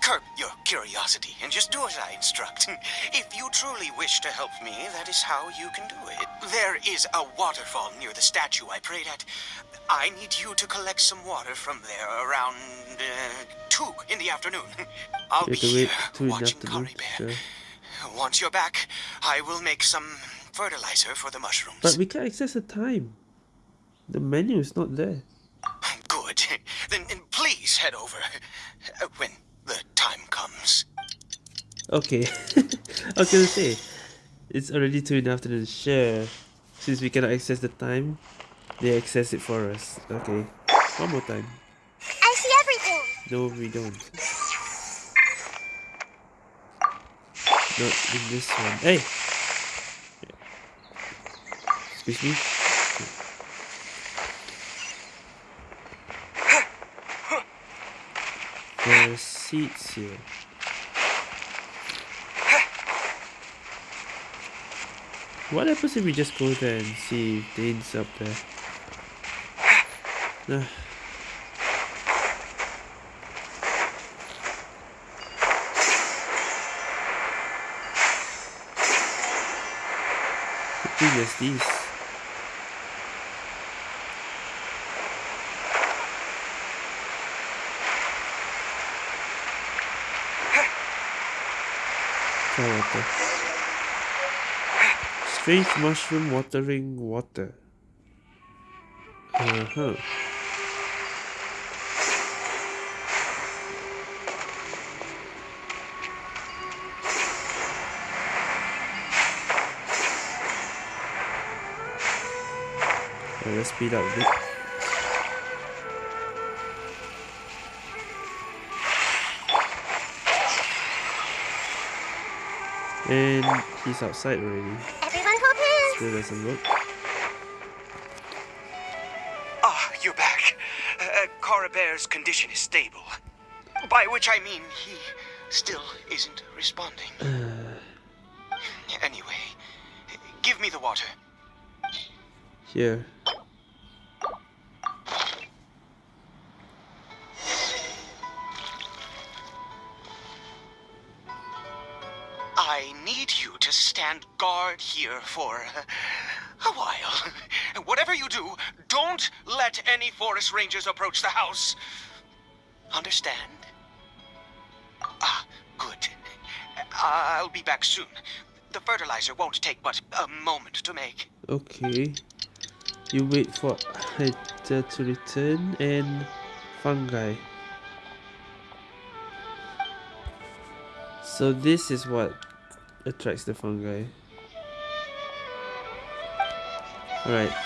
Curb your curiosity and just do as I instruct. *laughs* If you truly wish to help me, that is how you can do it. There is a waterfall near the statue I prayed at. I need you to collect some water from there around uh, 2 in the afternoon. *laughs* I'll be here watching Cory Bear. Once you're back, I will make some fertilizer for the mushrooms. But we can't access the time. The menu is not there. *laughs* Good. *laughs* Then, then please head over. *laughs* When the time comes. Okay. *laughs* I was gonna say, it's already two in the afternoon. Sure. Since we cannot access the time, they access it for us. Okay. One more time. I see everything. No, we don't. Not in this one. Hey! Excuse me? There's seats here. What happens if we just go there and see if Dain's up there? Uh. Good thing water. Strange mushroom watering water. Uh-huh. let's speed up a bit. And he's outside already. Everyone hold hands. Still doesn't work. Ah, you're back. Uh, Caribert's condition is stable. By which I mean he still isn't responding. anyway, give me the water. Here. Forest rangers approach the house. Understand? Ah, good. I'll be back soon. The fertilizer won't take but a moment to make. Okay. You wait for Hyder to return and fungi. So this is what attracts the fungi. Alright.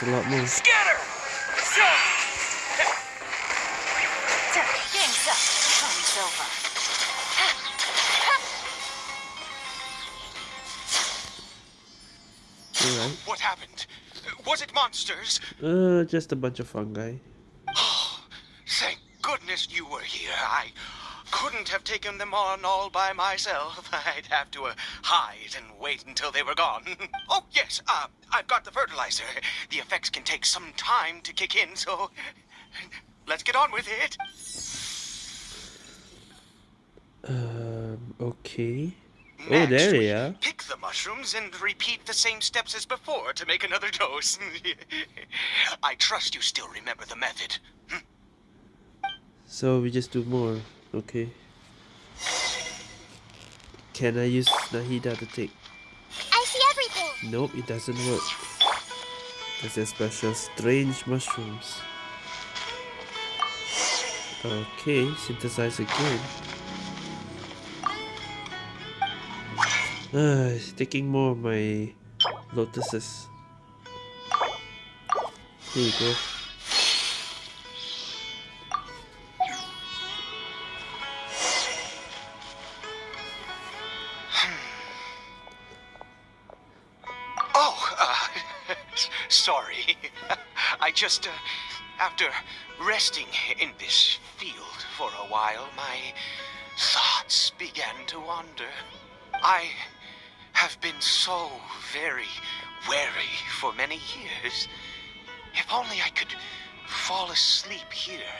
There's a lot more. Scatter! Game's up. Party's over. Alright. What happened? Was it monsters? Uh, just a bunch of fungi. Thank goodness you were here. I couldn't have taken them on all by myself. *laughs* I'd have to uh, hide and wait until they were gone. *laughs* oh, yes, uh, I've got the fertilizer. The effects can take some time to kick in, so *laughs* let's get on with it. Um, okay. Oh, Next, there we are. Pick the mushrooms and repeat the same steps as before to make another dose. I trust you still remember the method. So we just do more. Okay. Can I use Nahida to take? I see everything. Nope, it doesn't work. There's a special strange mushrooms. Okay, synthesize again. Ah, it's taking more of my lotuses. Here you go. *laughs* sorry. *laughs* I just, uh, after resting in this field for a while, my thoughts began to wander. I have been so very wary for many years. If only I could fall asleep here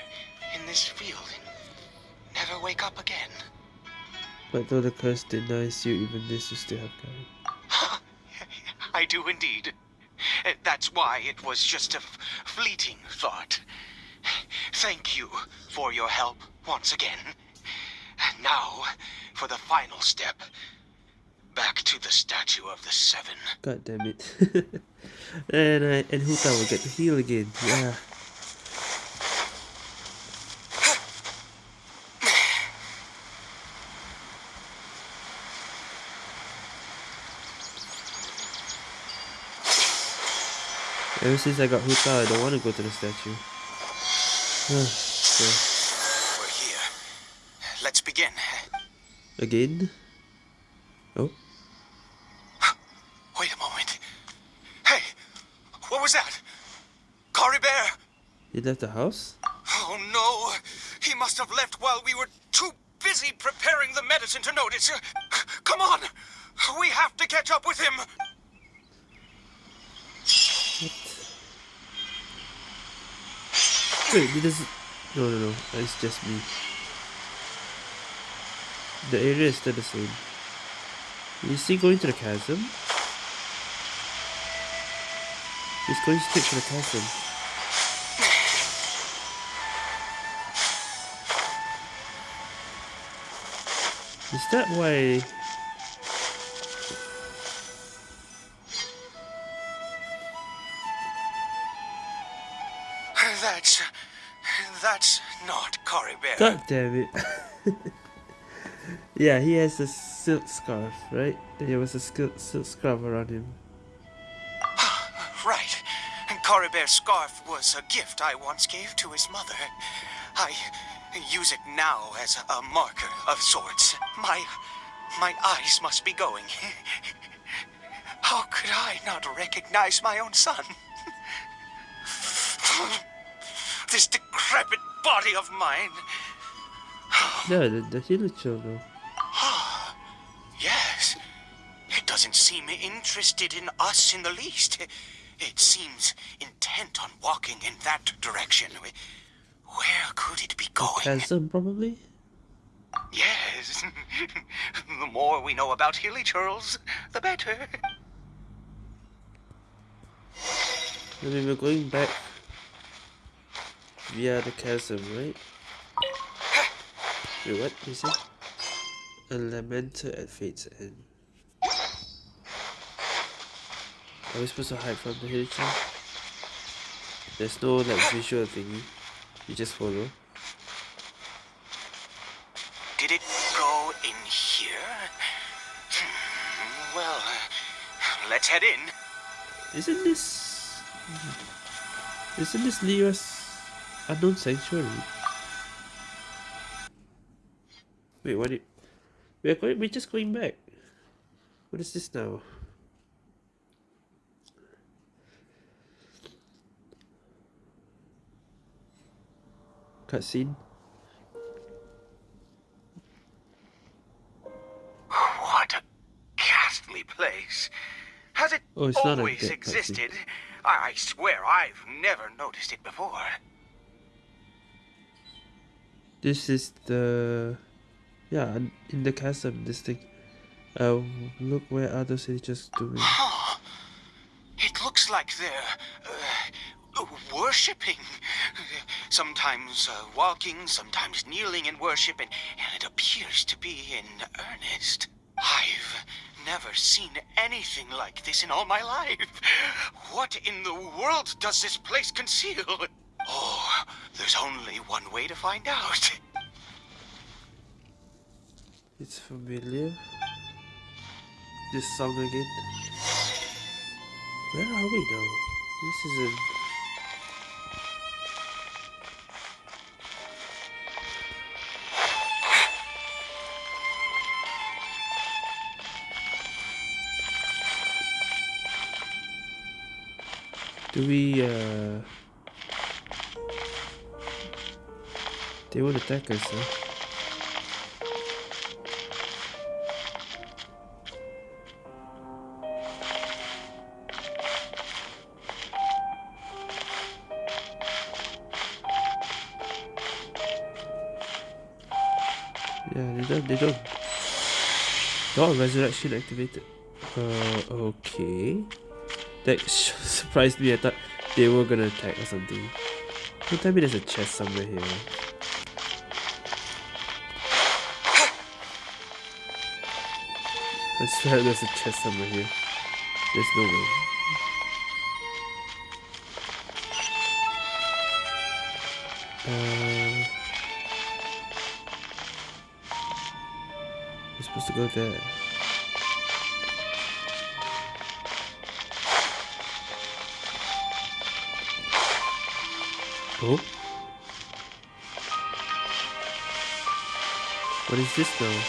in this field and never wake up again. But though the curse denies you even this, you still have courage. I do indeed. Uh, That's why it was just a fleeting thought. Thank you for your help once again. And now, for the final step. Back to the statue of the seven. God damn it. *laughs* and I and Hu Tao will get to heal again. Yeah. Ever since I got Hu Tao, I don't want to go to the statue. so, We're *sighs* here. Let's begin. again? Oh, Wait a moment. Hey, what was that? Caribert! he left the house? Oh no! He must have left while we were too busy preparing the medicine to notice. Come on! We have to catch up with him! Wait, it doesn't. No, no, no. It's just me. The area is still the same. Is he going to the chasm? He's going straight to the chasm. Is that why? God damn it! *laughs* Yeah, he has a silk scarf, right? There was a silk, silk scarf around him. *sighs* right. Caribert's scarf was a gift I once gave to his mother. I use it now as a marker of sorts. My my eyes must be going. *laughs* How could I not recognize my own son? *laughs* this decrepit body of mine. No, the, the Hilichurl though. Yes. It doesn't seem interested in us in the least. It seems intent on walking in that direction. Where could it be going? Chasm, probably? Yes. *laughs* the more we know about Hilichurls, the better. I mean, we're going back via the chasm, right? Wait, what? You said? A lamenter at fate's end. Are we supposed to hide from the Hilichurl? There's no like visual thingy. You just follow. Did it go in here? Hmm, Well, let's head in. Isn't this... Isn't this Leo's unknown sanctuary? Wait, what did... We're going, we're just going back. What is this now? Cutscene? What a ghastly place. Has it Oh, it's not a always existed? I, I swear I've never noticed it before. This is the... Yeah, in the chasm, this thing. Uh, look where other just doing. *gasps* It looks like they're uh, worshipping. Sometimes uh, walking, sometimes kneeling in worship, and, and it appears to be in earnest. I've never seen anything like this in all my life. What in the world does this place conceal? Oh, there's only one way to find out. It's familiar. This song again. Where are we now? This isn't. Do we, uh... They won't attack us, huh? They don't. Oh, resurrection activated. Uh, okay. That *laughs* surprised me. I thought they were gonna attack or something. Don't tell me there's a chest somewhere here. I swear there's a chest somewhere here. There's no way. Uh, supposed to go there. Oh? What is this now?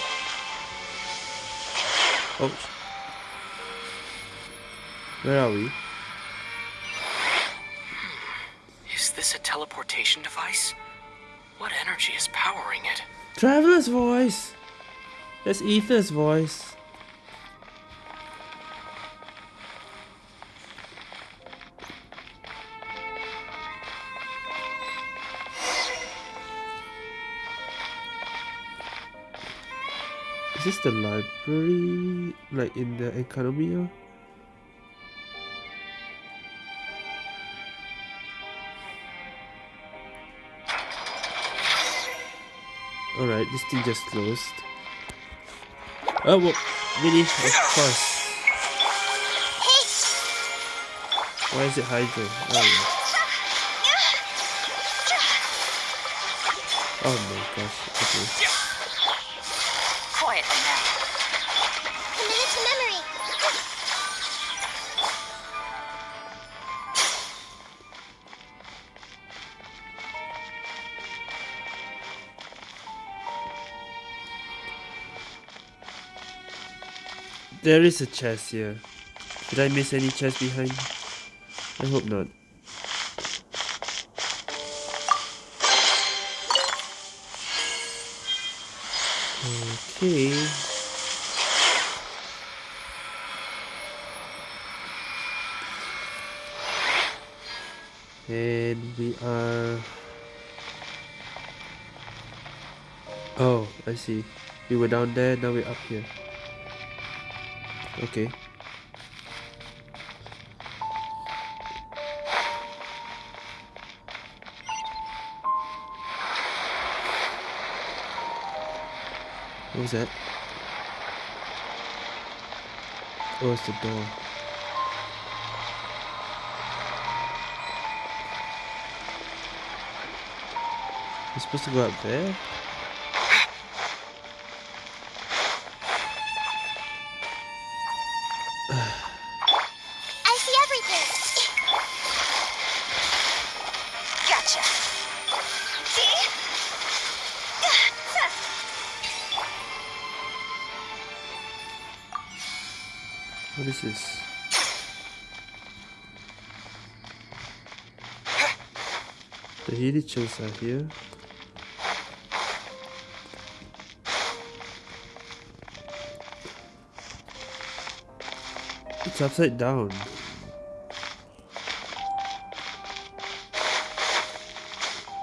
Oh. Where are we? Is this a teleportation device? What energy is powering it? Traveler's voice! That's Aether's voice. Is this the library? Like in the Enkanomiya? Alright, this thing just closed. Oh, well, really? Of course. Why is it Hydro? Oh, yeah. Oh my gosh, okay. There is a chest here. Did I miss any chest behind? I hope not. Okay. And we are... Oh, I see. We were down there, now we're up here. Okay. What was that? Oh, it's the door. We're supposed to go up there? Hilichurls are here. It's upside down.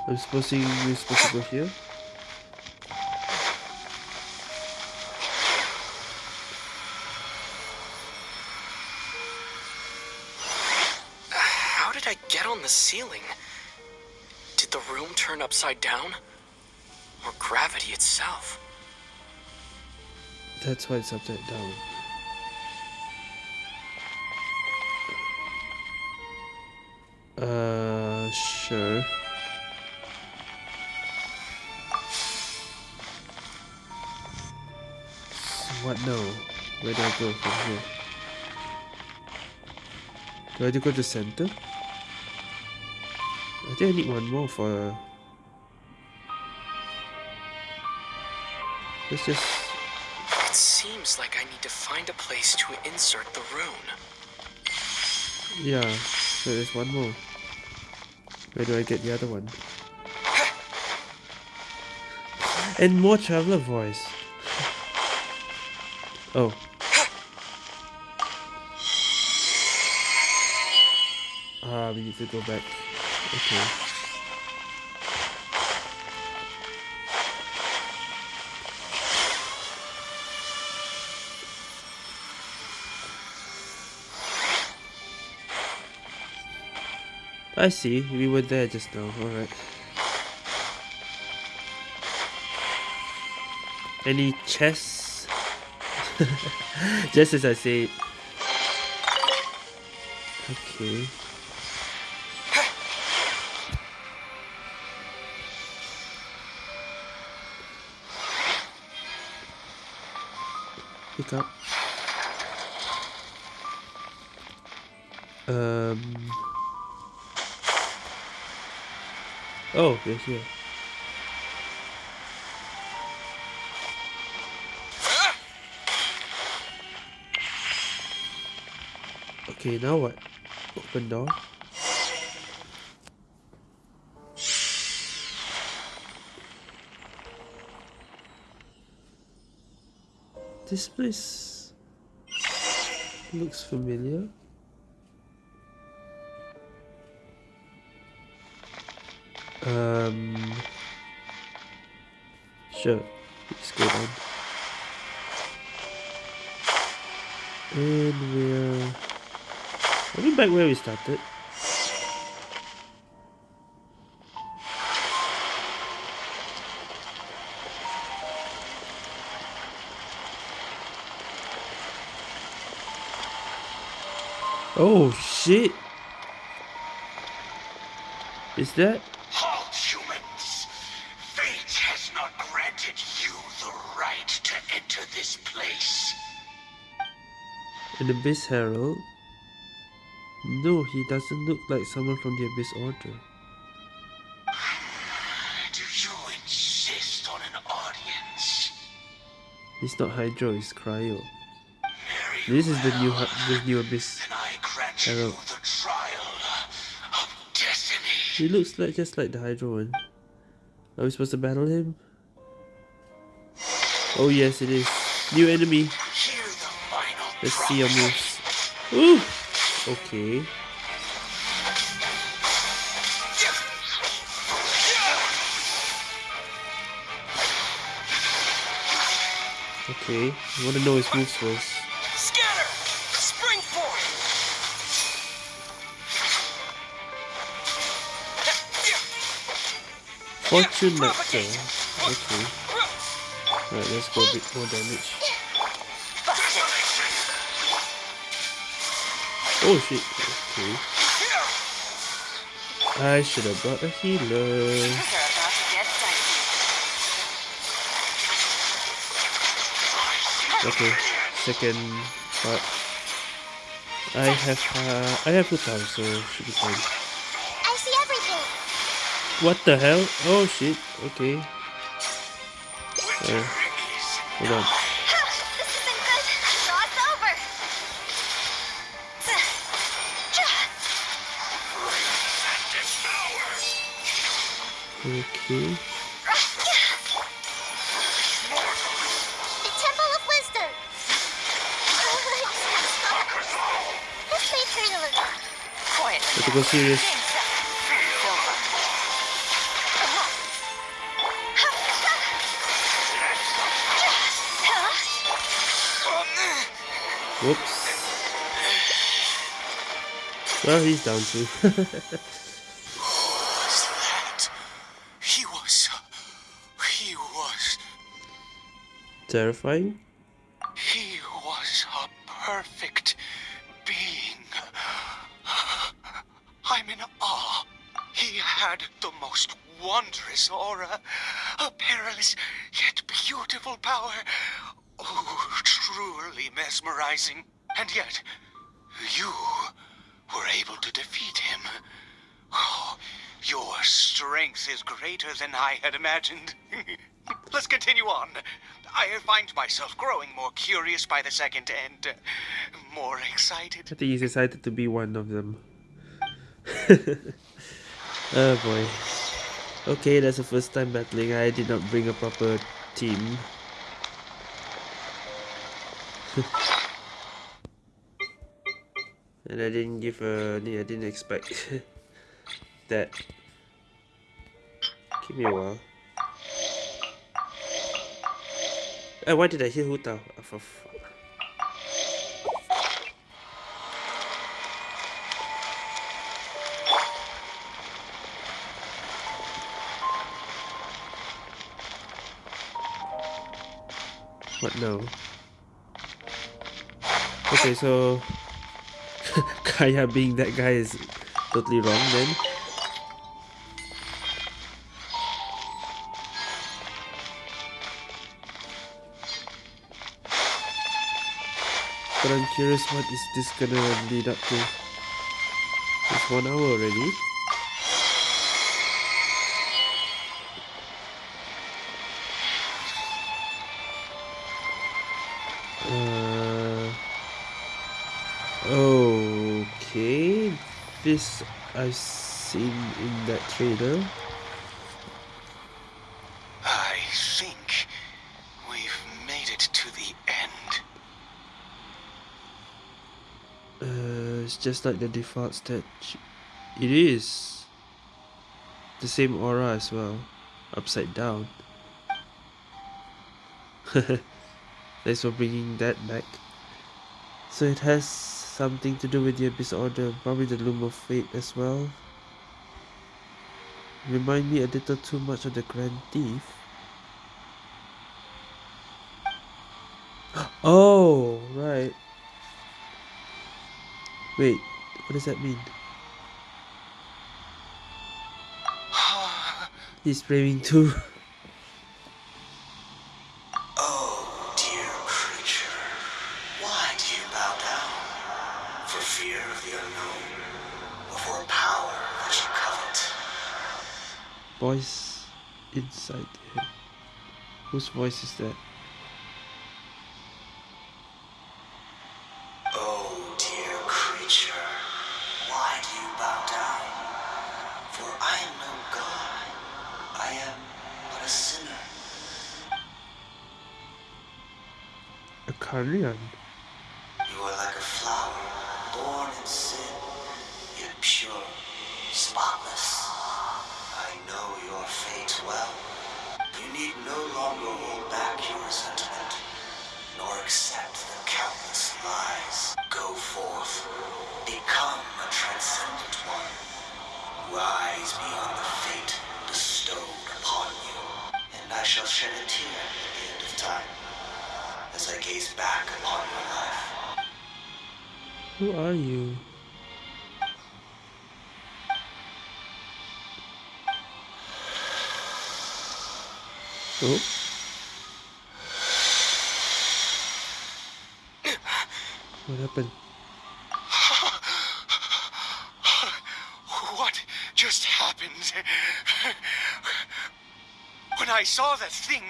I'm supposing we're supposed to go here? Upside down? Or gravity itself? That's why it's upside down. Uh, sure. What now? Where do I go from here? Do I have to go to the center? I think I need one more for... Let's just... It seems like I need to find a place to insert the rune. Yeah, so there's one more. Where do I get the other one? *laughs* And more traveler voice. *laughs* Oh. *laughs* Ah, we need to go back. Okay. I see, we were there just now, alright. Any chests? just as I say. Okay. Pick up. Um. Oh, they're here. Okay, now what? Open door. This place looks familiar. Um, sure, let's go down. And we're are we back where we started? Oh shit! Is that An Abyss Herald? No, he doesn't look like someone from the Abyss Order. Do you insist on an audience? He's not Hydro, he's Cryo. Very This is the new the new Abyss. Then I grant Herald. you the trial of destiny. He looks like just like the Hydro one. Are we supposed to battle him? Oh yes, it is. New enemy. Hear the final Let's see your moves. Ooh. Okay. Okay. I want to know his moves first. Scatter! Spring forth! Fortune Nectar. Okay. Alright, let's go a bit more damage. Oh shit. Okay. I should have brought a healer. Things are about to get dicey. Okay. Second part. I have uh, I have two times, so should be fine. I see everything. What the hell? Oh shit. Okay. Uh, hold on. Have to go serious. Whoops. Well, he's down too. *laughs* Terrifying. He was a perfect being. I'm in awe. He had the most wondrous aura, a perilous yet beautiful power. Oh, truly mesmerizing. And yet, you were able to defeat him. Oh, your strength is greater than I had imagined. *laughs* Let's continue on. I find myself growing more curious by the second and uh, more excited. I think he's excited to be one of them. *laughs* oh boy. Okay, that's the first time battling. I did not bring a proper team. *laughs* and I didn't give a. I didn't expect *laughs* that. Give me a while. Uh, why did I hear Hu Tao? Oh. What now? Okay, so *laughs* Kaeya being that guy is totally wrong then. I'm curious what is this gonna lead up to? It's one hour already. Uh, okay, this I've seen in that trailer. I think we've made it to the end. Uh, it's just like the default stage. It is the same aura as well, upside down. *laughs* Thanks for bringing that back. So it has something to do with the Abyss Order, probably the Loom of Fate as well. Remind me a little too much of the Grand Thief. *gasps* Oh, Wait, what does that mean? He's praying too. *laughs* Oh, dear creature. Why do you bow down? For fear of the unknown. Power you covet. Voice inside him. Whose voice is that? A carrion.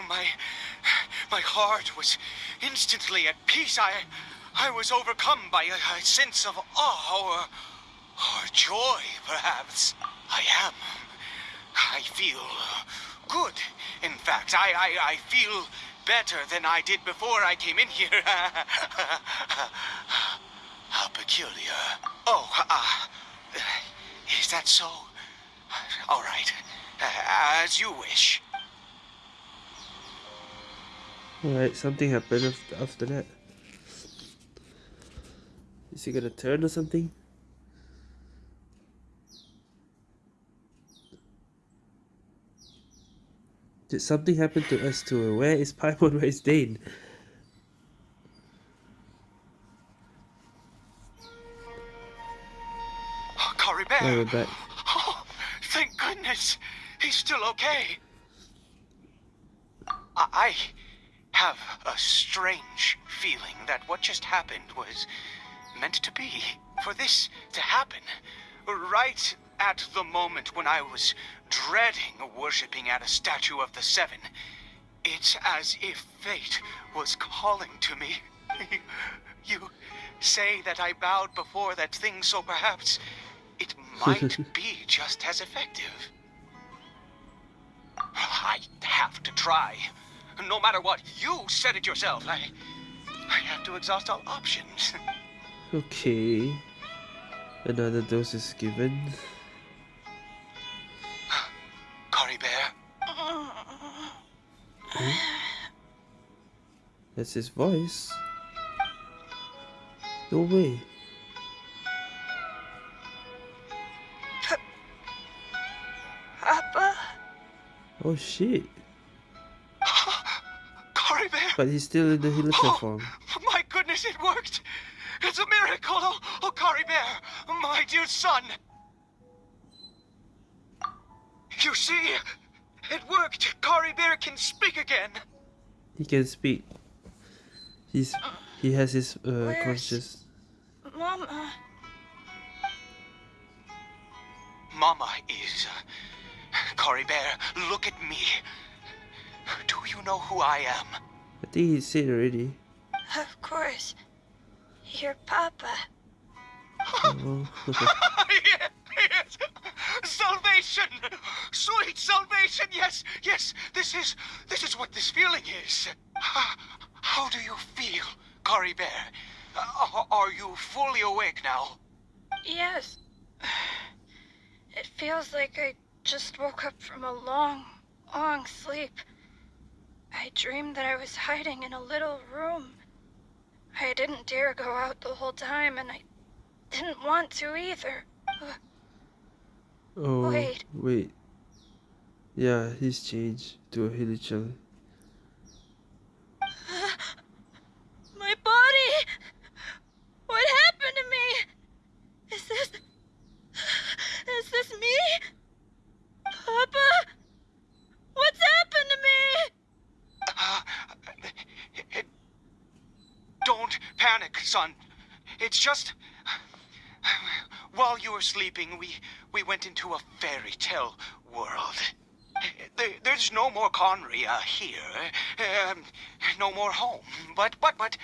My my heart was instantly at peace. I I was overcome by a, a sense of awe or, or joy, perhaps. I am. I feel good. In fact, I, I, I feel better than I did before I came in here. *laughs* How peculiar. Oh, uh, is that so? All right. As you wish. Alright, something happened after that. Is he gonna turn or something? Did something happen to us too? Where is Paimon? Where is Dain? Oh. Oh, we're back. Oh, thank goodness. He's still okay. I have a strange feeling that what just happened was meant to be. For this to happen, right at the moment when I was dreading worshipping at a statue of the Seven, it's as if fate was calling to me. *laughs* you say that I bowed before that thing, so perhaps it might *laughs* be just as effective. I have to try. No matter what, you said it yourself. I, I have to exhaust all options. *laughs* Okay. Another dose is given. *gasps* Caribert, That's his voice. No way. Papa? Oh shit. But he's still in the Hilichurl form. My goodness, it worked! It's a miracle! Oh, oh Bear, my dear son! You see, it worked! Caribert can speak again! He can speak. He's he has his uh, Where's- conscious. Mama. Mama is. Uh, Caribert, look at me. Do you know who I am? I think he said already. Of course. Your papa. Oh. *laughs* *laughs* yes! Salvation! Sweet salvation! Yes, yes, this is this is what this feeling is. How, *sighs* how do you feel, Caribert? Uh, are you fully awake now? Yes. It feels like I just woke up from a long, long sleep. I dreamed that I was hiding in a little room. I didn't dare go out the whole time, and I didn't want to either. Oh Wait. wait. Yeah, he's changed to a Hilichurl. My body! What happened to me? Is this. Is this me? Papa? What's happened to me? Uh, it, don't panic, son. It's just. while you were sleeping, we, we went into a fairy tale world. There, there's no more Khaenri'ah here. Um, no more home. But, but, but,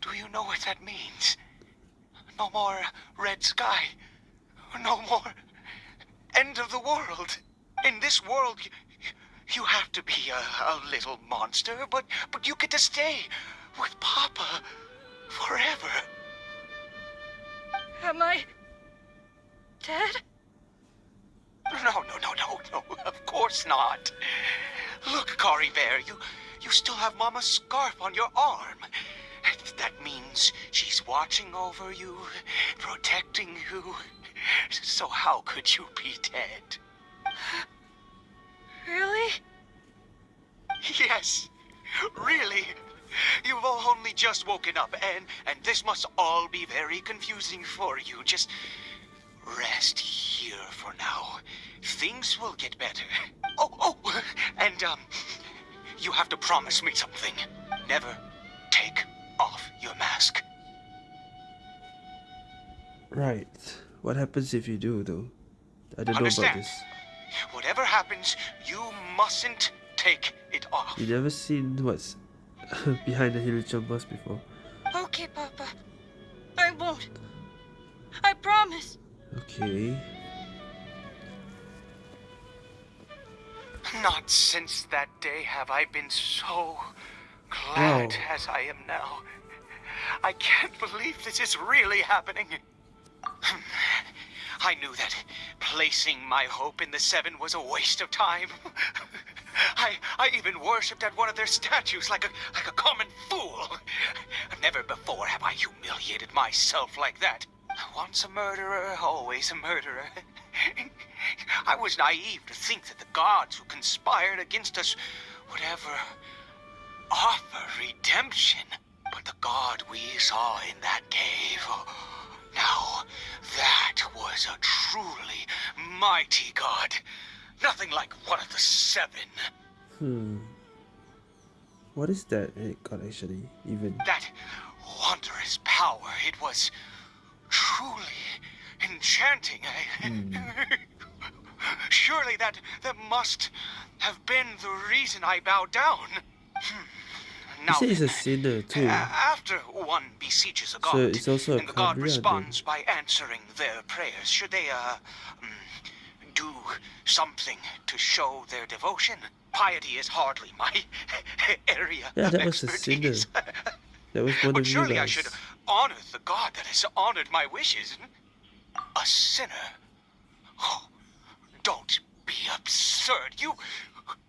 do you know what that means? No more red sky. No more end of the world. In this world, you, you have to be a, a little monster, but, but you get to stay with Papa forever. Am I dead? No, no, no, no, no, of course not. Look, Caribert, you, you still have Mama's scarf on your arm. That means she's watching over you, protecting you. So how could you be dead? Really? Yes, really. You've only just woken up, and and this must all be very confusing for you. Just rest here for now. Things will get better. Oh, oh, and um, you have to promise me something. Never take off your mask. Right. What happens if you do, though? I don't know about Understand? this. Whatever happens, you mustn't take it off. You never seen what's *laughs* behind the Hilichurl bus before. Okay, Papa. I won't. I promise. Okay. Not since that day have I been so glad Wow. as I am now. I can't believe this is really happening. I knew that placing my hope in the Seven was a waste of time. *laughs* I, I even worshipped at one of their statues like a, like a common fool. Never before have I humiliated myself like that. Once a murderer, always a murderer. I was naive to think that the gods who conspired against us would ever offer redemption. But the god we saw in that cave, oh, now that was a truly mighty god. Nothing like one of the seven. Hmm. What is that it got actually? Even. That wondrous power, it was truly enchanting. I- *laughs* Surely that, that must have been the reason I bowed down. Hmm. Now, say he's a sinner too. after one besieges a god, So it's also a and the god then? responds by answering their prayers, should they, uh, mm, do something to show their devotion? Piety is hardly my *laughs* area Yeah, of that was a expertise. sinner. *laughs* That was one But of you surely I should honor the God that has honored my wishes. A sinner? Oh, don't be absurd. You,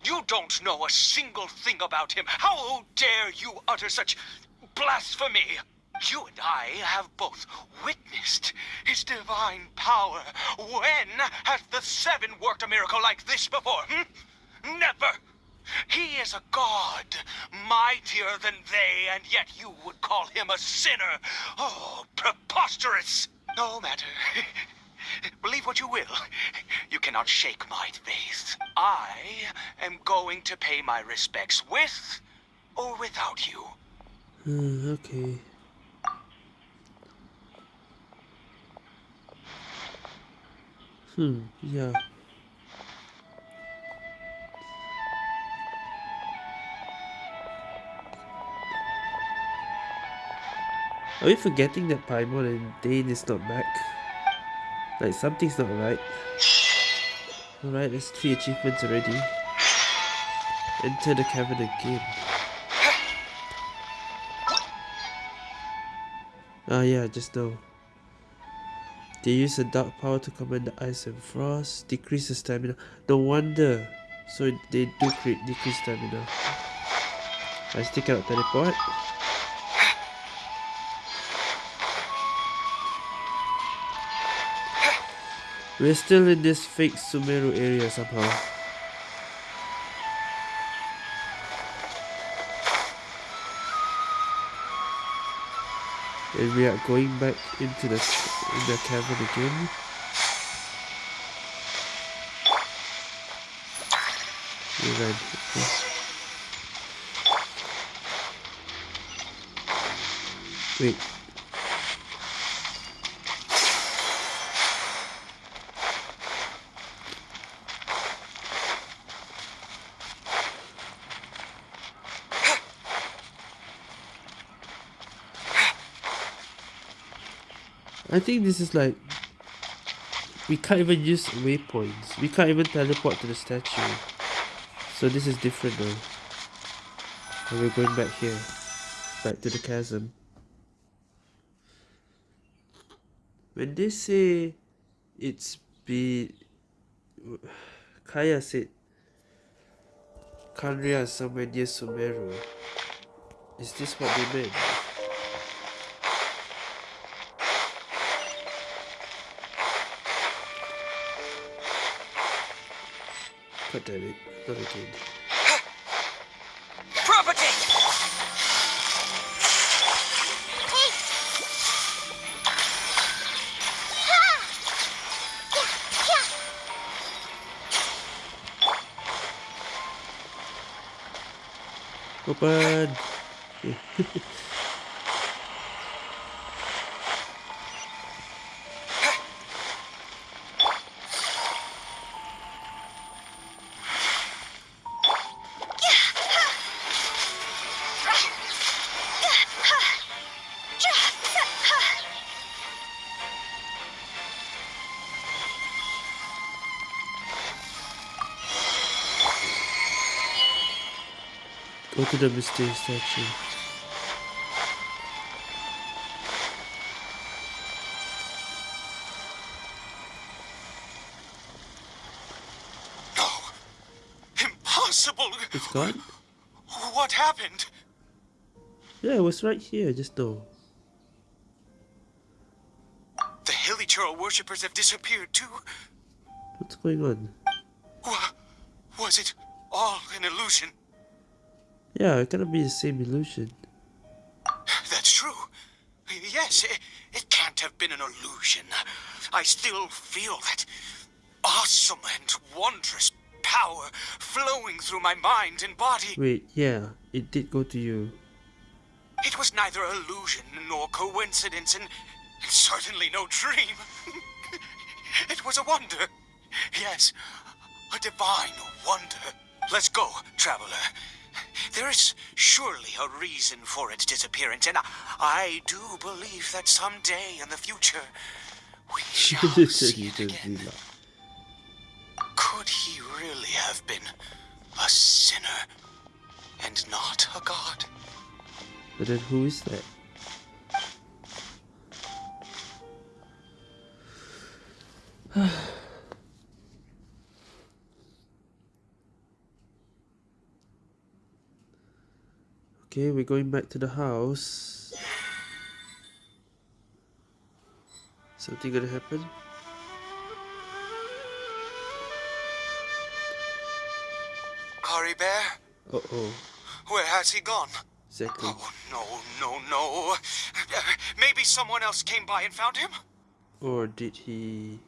you don't know a single thing about him. How dare you utter such blasphemy? You and I have both witnessed his divine power. When has the Seven worked a miracle like this before? Hmm? Never. He is a god, mightier than they, and yet you would call him a sinner. Oh, preposterous! No matter. *laughs* Believe what you will. You cannot shake my faith. I am going to pay my respects with or without you. Hmm, okay. Hmm, yeah. Are we forgetting that Paimon and Dain is not back? Like something's not right. Alright, there's three achievements already. Enter the cavern again. Ah yeah, just now. They use a dark power to command the ice and frost, decrease the stamina. No wonder. So they do create decrease stamina. I still cannot teleport. We're still in this fake Sumeru area somehow. And we are going back into the in the cavern again. Wait. I think this is like we can't even use waypoints. We can't even teleport to the statue. So this is different now. And we're going back here. Back to the chasm. When they say it's be Kaeya said Khaenri'ah is somewhere near Sumeru. Is this what they meant? God damn it, not again. Property! Hey! Ha! Yeah, yeah. Open! *laughs* Go to the. No. Impossible. It's gone? What happened? Yeah, it was right here just though. The Hilichurl worshippers have disappeared too. What's going on? Wa- Was it all an illusion? Yeah, it cannot be the same illusion. That's true. Yes, it, it can't have been an illusion. I still feel that awesome and wondrous power flowing through my mind and body. Wait, yeah, it did go to you. It was neither illusion nor coincidence, and certainly no dream. *laughs* it was a wonder. Yes, a divine wonder. Let's go, traveler. There is surely a reason for its disappearance, and I, I do believe that someday in the future we *laughs* shall see it again. Could he really have been a sinner and not a god? But then who is that? *sighs* *sighs* okay, we're going back to the house. Something gonna happen? Caribert? Uh oh, Where has he gone? exactly. Oh, no, no, no. Maybe someone else came by and found him? Or did he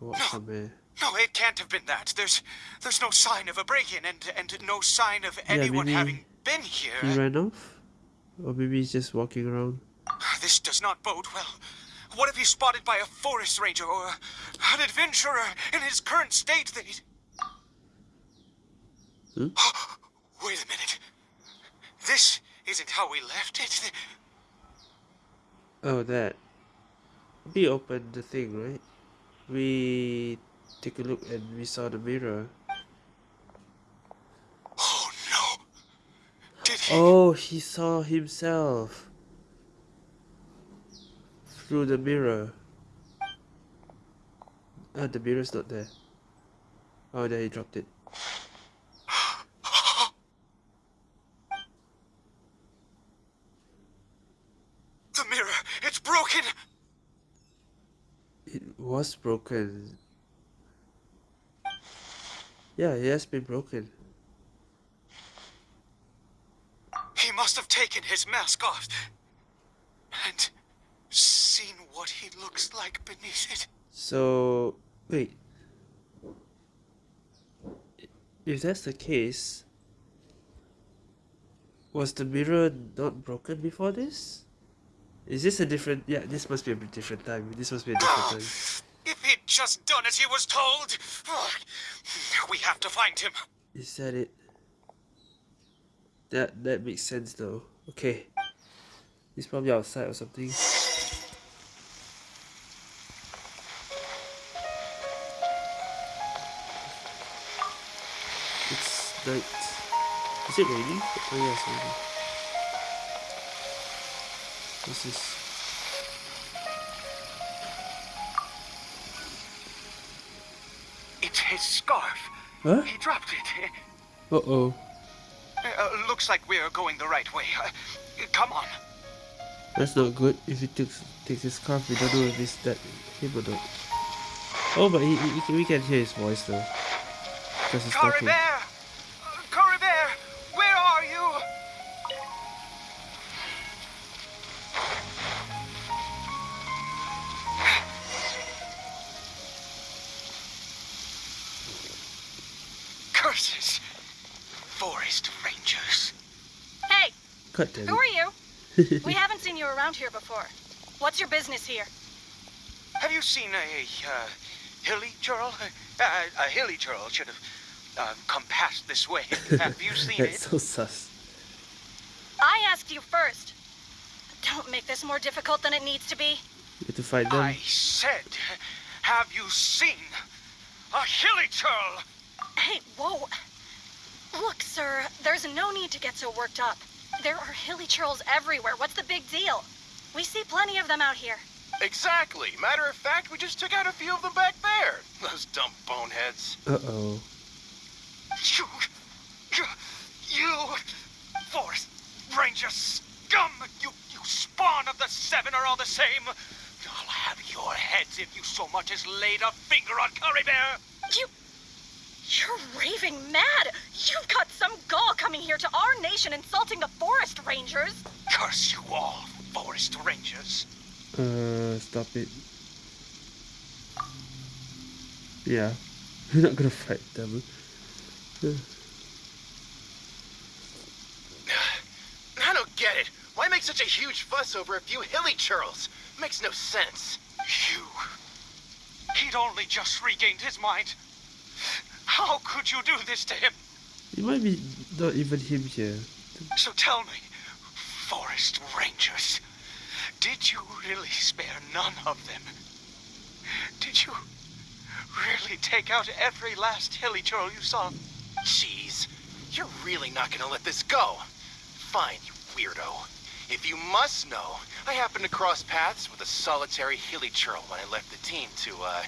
walk No. somewhere? No, it can't have been that. There's there's no sign of a break-in and and no sign of anyone maybe having been here. He ran off? Or maybe he's just walking around? This does not bode well. What if he's spotted by a forest ranger or an adventurer in his current state? They... Hmm? *gasps* Wait a minute. This isn't how we left it. Oh, that. We opened the thing, right? We take a look and we saw the mirror. Oh no. Did he? Oh, he saw himself through the mirror. Ah, the mirror's not there. Oh, there he dropped it. *gasps* The mirror. It's broken. It was broken. Yeah, it has been broken. He must have taken his mask off and seen what he looks like beneath it. So, wait. If that's the case, was the mirror not broken before this? Is this a different? Yeah, this must be a different time. This must be a different time. If he'd just done as he was told. We have to find him. Is that it? That that makes sense though. Okay. He's probably outside or something. It's night. Is it raining? Oh yeah, it's raining. What's this? It's his scarf. Huh? He dropped it. *laughs* Uh oh. Uh, looks like we're going the right way. Uh, come on. That's not good. If he takes takes his scarf, we don't know if it's that him or not. Oh, but he, he, he- we can hear his voice though. Because he's talking. Hey, God who are you? *laughs* We haven't seen you around here before. What's your business here? Have you seen a uh, Hilichurl? Uh, *laughs* a Hilichurl should have uh, come past this way. *laughs* Have you seen That's it? so sus. I asked you first. Don't make this more difficult than it needs to be. You have to fight them. I said, have you seen a Hilichurl? Hey, whoa. Look, sir, there's no need to get so worked up. There are Hilichurls everywhere. What's the big deal? We see plenty of them out here. Exactly. Matter of fact, we just took out a few of them back there. Those dumb boneheads. Uh oh. You, you, you, Forest Ranger scum! You, you spawn of the Seven are all the same. I'll have your heads if you so much as laid a finger on Caribert. You. You're raving mad! You've got some gall coming here to our nation insulting the forest rangers! Curse you all, Forest Rangers. Uh, stop it. Yeah. *laughs* We're not gonna fight them. *sighs* I don't get it. Why make such a huge fuss over a few Hilichurls? Makes no sense. You. He'd only just regained his mind. How could you do this to him? It might be not even him here. So tell me, Forest Rangers, did you really spare none of them? Did you really take out every last Hilichurl you saw? Jeez, you're really not gonna let this go. Fine, you weirdo. If you must know, I happened to cross paths with a solitary Hilichurl when I left the team to, uh,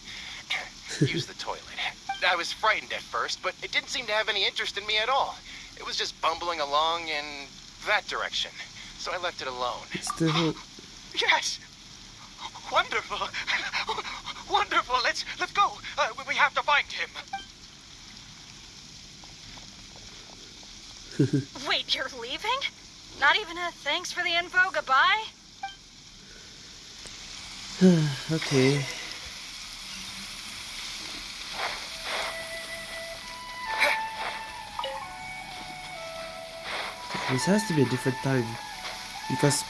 *coughs* use the toilet. I was frightened at first, but it didn't seem to have any interest in me at all. It was just bumbling along in that direction. So I left it alone. It's the whole. Yes. Wonderful. *laughs* Wonderful. Let's let's go. Uh, we- we have to find him. *laughs* Wait, you're leaving? Not even a thanks for the info, goodbye? *sighs* okay. This has to be a different time. Because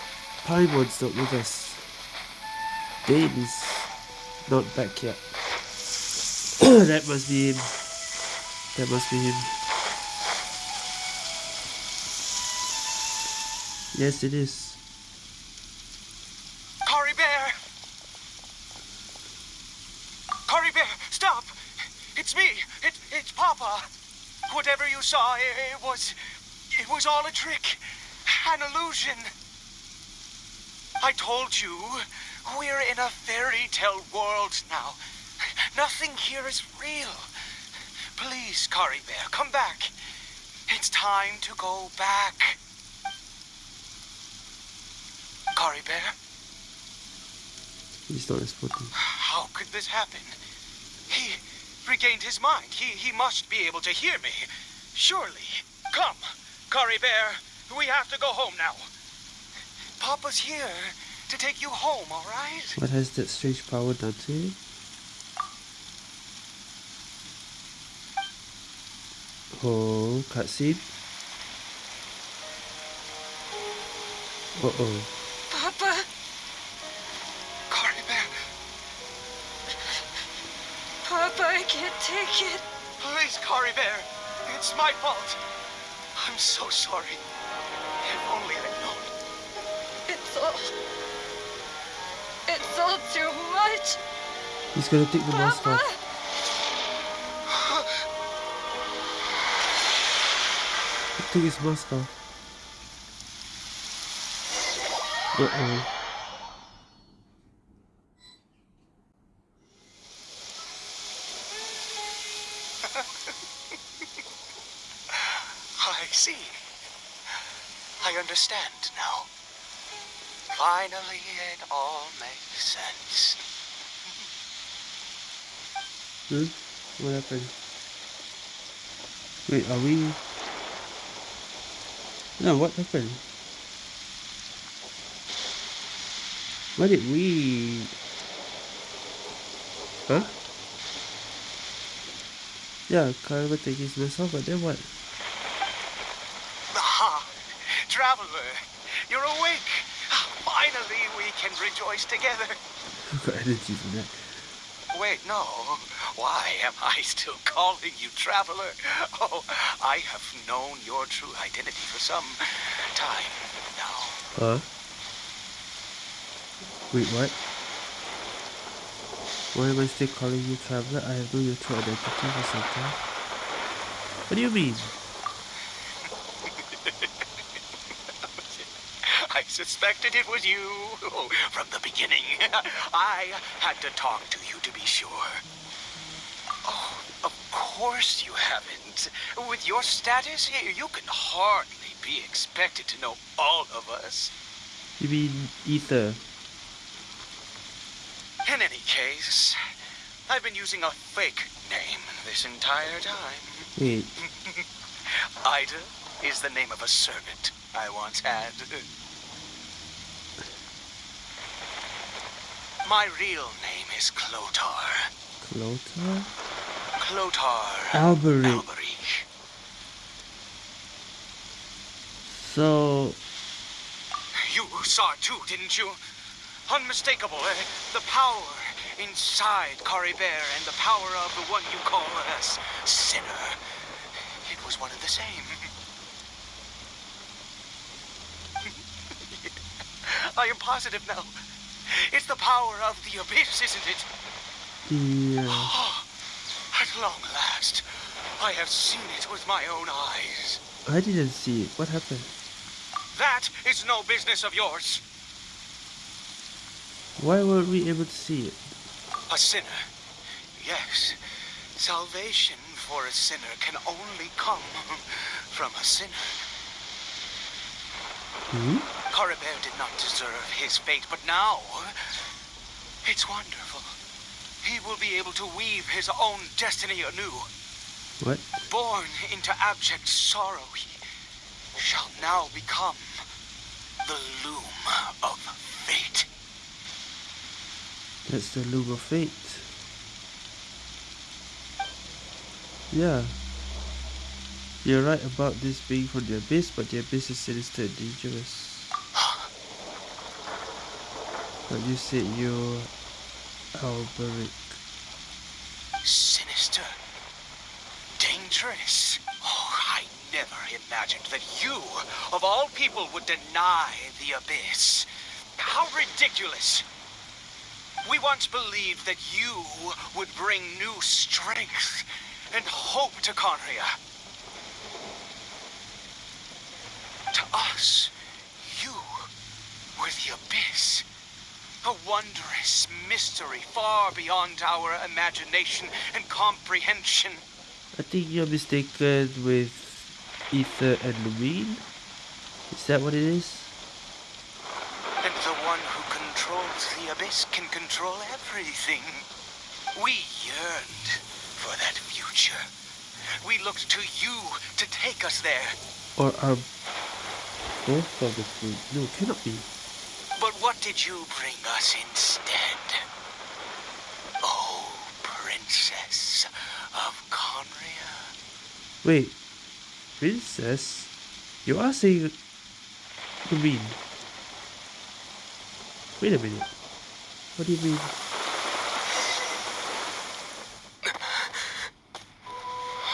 Paimon's not with us. Dain not back yet. *coughs* that must be him. That must be him. Yes, it is. Caribert. Cory Bear, stop. It's me. It, it's Papa. Whatever you saw, it, it was, was all a trick, an illusion. I told you, we're in a fairy tale world now. Nothing here is real. Please, Caribert, come back. It's time to go back. Caribert, He's not responding. how could this happen? He regained his mind. He, he must be able to hear me. Surely. Come, Caribert. We have to go home now. Papa's here to take you home, all right? What has that strange power done to you? Oh, cutscene. Uh oh. Papa, Caribert, Papa, I can't take it. please, Caribert. It's my fault. I'm so sorry. If only I'd known. It's all. It's all too much. He's gonna take the mask Papa! off. took his mask off. Uh-oh. I see. I understand now. Finally, it all makes sense. Hmm? What happened? Wait, are we... No, what happened? Why did we... Huh? Yeah, Kyle take his mask off, but then what? Ah, traveler, you're awake. Finally, we can rejoice together. *laughs* got energy for that. Wait, no. Why am I still calling you traveler? Oh, I have known your true identity for some time now. Huh? Wait, what? Why am I still calling you Traveler? I have known your true identity for some time. What do you mean? *laughs* I suspected it was you oh, from the beginning. *laughs* I had to talk to course you haven't. With your status, you can hardly be expected to know all of us. You mean Aether? In any case, I've been using a fake name this entire time. Wait, *laughs* Eide is the name of a servant I once had. My real name is Clothar. Clothar? Clothar Alberich. Alberich. So, You saw too, didn't you? Unmistakable, eh? The power inside Caribert and the power of the one you call us Sinner. It was one and the same. *laughs* I am positive now. It's the power of the abyss, isn't it? the... *gasps* At long last, I have seen it with my own eyes. I didn't see it. What happened? That is no business of yours. Why weren't we able to see it? A sinner. Yes. Salvation for a sinner can only come from a sinner. Hmm? Caribert did not deserve his fate, but now it's wonderful. He will be able to weave his own destiny anew. What? Born into abject sorrow, he shall now become the loom of fate. That's the loom of fate. Yeah. You're right about this being from the abyss, but the abyss is sinister and dangerous. But you said you're Alberich. Sinister. Dangerous. Oh, I never imagined that you, of all people, would deny the abyss. How ridiculous. We once believed that you would bring new strength and hope to Khaenri'ah. To us, you were the abyss. A wondrous mystery far beyond our imagination and comprehension. I think you're mistaken with Aether and Lumine. Is that what it is? And the one who controls the abyss can control everything. We yearned for that future. We looked to you to take us there. Or are both of the fruit? No, cannot be. But what did you bring us instead? Oh, princess of Khaenri'ah. Wait, princess? You are saying Lumine. Wait a minute. What do you mean?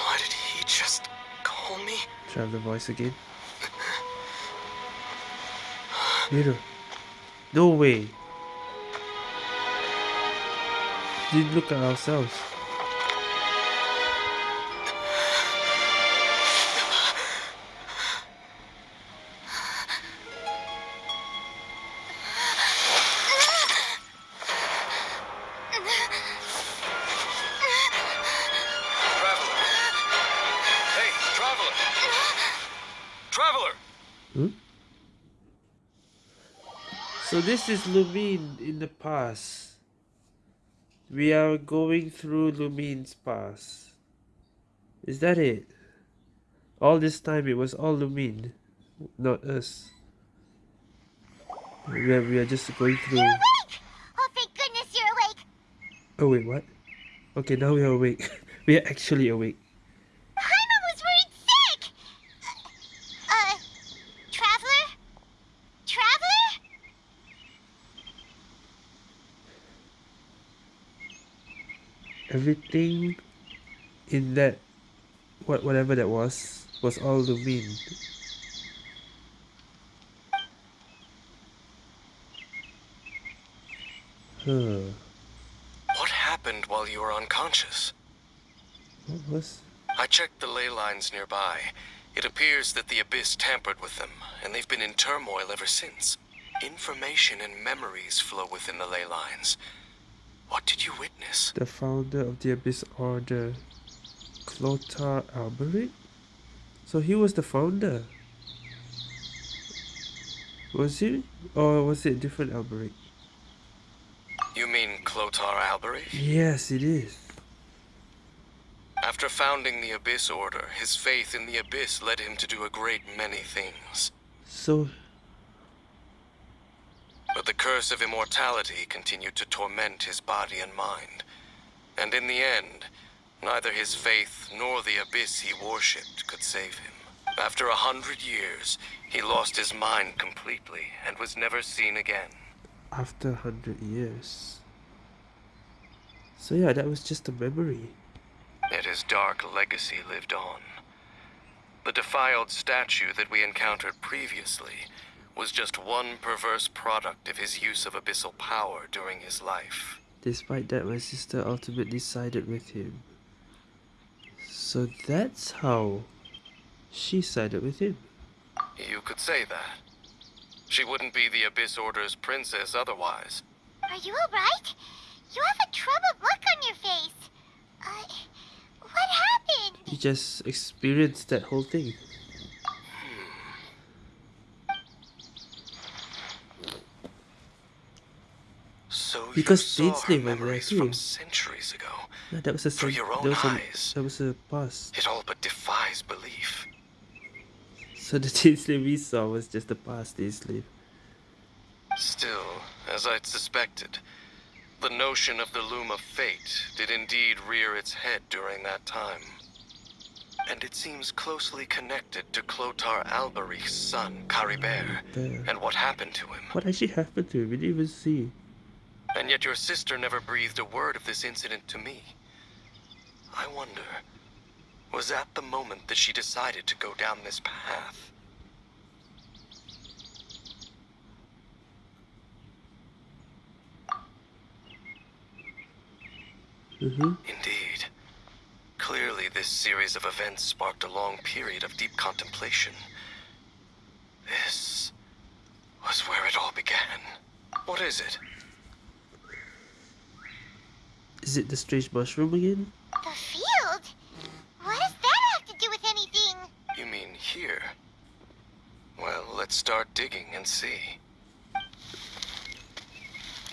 What did he just call me? Try the voice again. Mirror. No way. Didn't look at ourselves. This is Lumine in the past. We are going through Lumine's past. Is that it? All this time it was all Lumine, not us. We are, we are just going through. You're awake! Oh, thank goodness you're awake. Oh wait, what? Okay, now we are awake. *laughs* we are actually awake. Paimon was worried sick! Uh, uh, Traveler? Traveler? Everything in that, what whatever that was, was all Lumine. Huh. What happened while you were unconscious? What was? I checked the ley lines nearby. It appears that the Abyss tampered with them, and they've been in turmoil ever since. Information and memories flow within the ley lines. What did you witness? The founder of the Abyss Order, Clothar Alberich? So he was the founder. Was he? Or was it different Alberich? You mean Clothar Alberich? Yes, it is. After founding the Abyss Order, his faith in the Abyss led him to do a great many things. So, But the curse of immortality continued to torment his body and mind. And in the end, neither his faith nor the abyss he worshipped could save him. After a hundred years, he lost his mind completely and was never seen again. after a 100 years. So, yeah, that was just a memory. Yet his dark legacy lived on. The defiled statue that we encountered previously was just one perverse product of his use of abyssal power during his life. Despite that, my sister ultimately sided with him. So that's how she sided with him. You could say that. She wouldn't be the Abyss Order's princess otherwise. Are you alright? You have a troubled look on your face. Uh, what happened? You just experienced that whole thing. So Because you saw Dainsleif her went memories too. from centuries ago. Yeah, that was a Through your own that was a, eyes. that was a past. It all but defies belief. So the Dainsleif we saw was just the past Dainsleif. Still, as I'd suspected, the notion of the loom of fate did indeed rear its head during that time. And it seems closely connected to Clothar Alberich's son, Caribert, and what happened to him. What actually happened to him? We didn't even see. And yet your sister never breathed a word of this incident to me. I wonder, was that the moment that she decided to go down this path? Mm-hmm. Indeed. Clearly, this series of events sparked a long period of deep contemplation. This was where it all began. What is it? Is it the strange mushroom again? The field? What does that have to do with anything? You mean here? Well, let's start digging and see.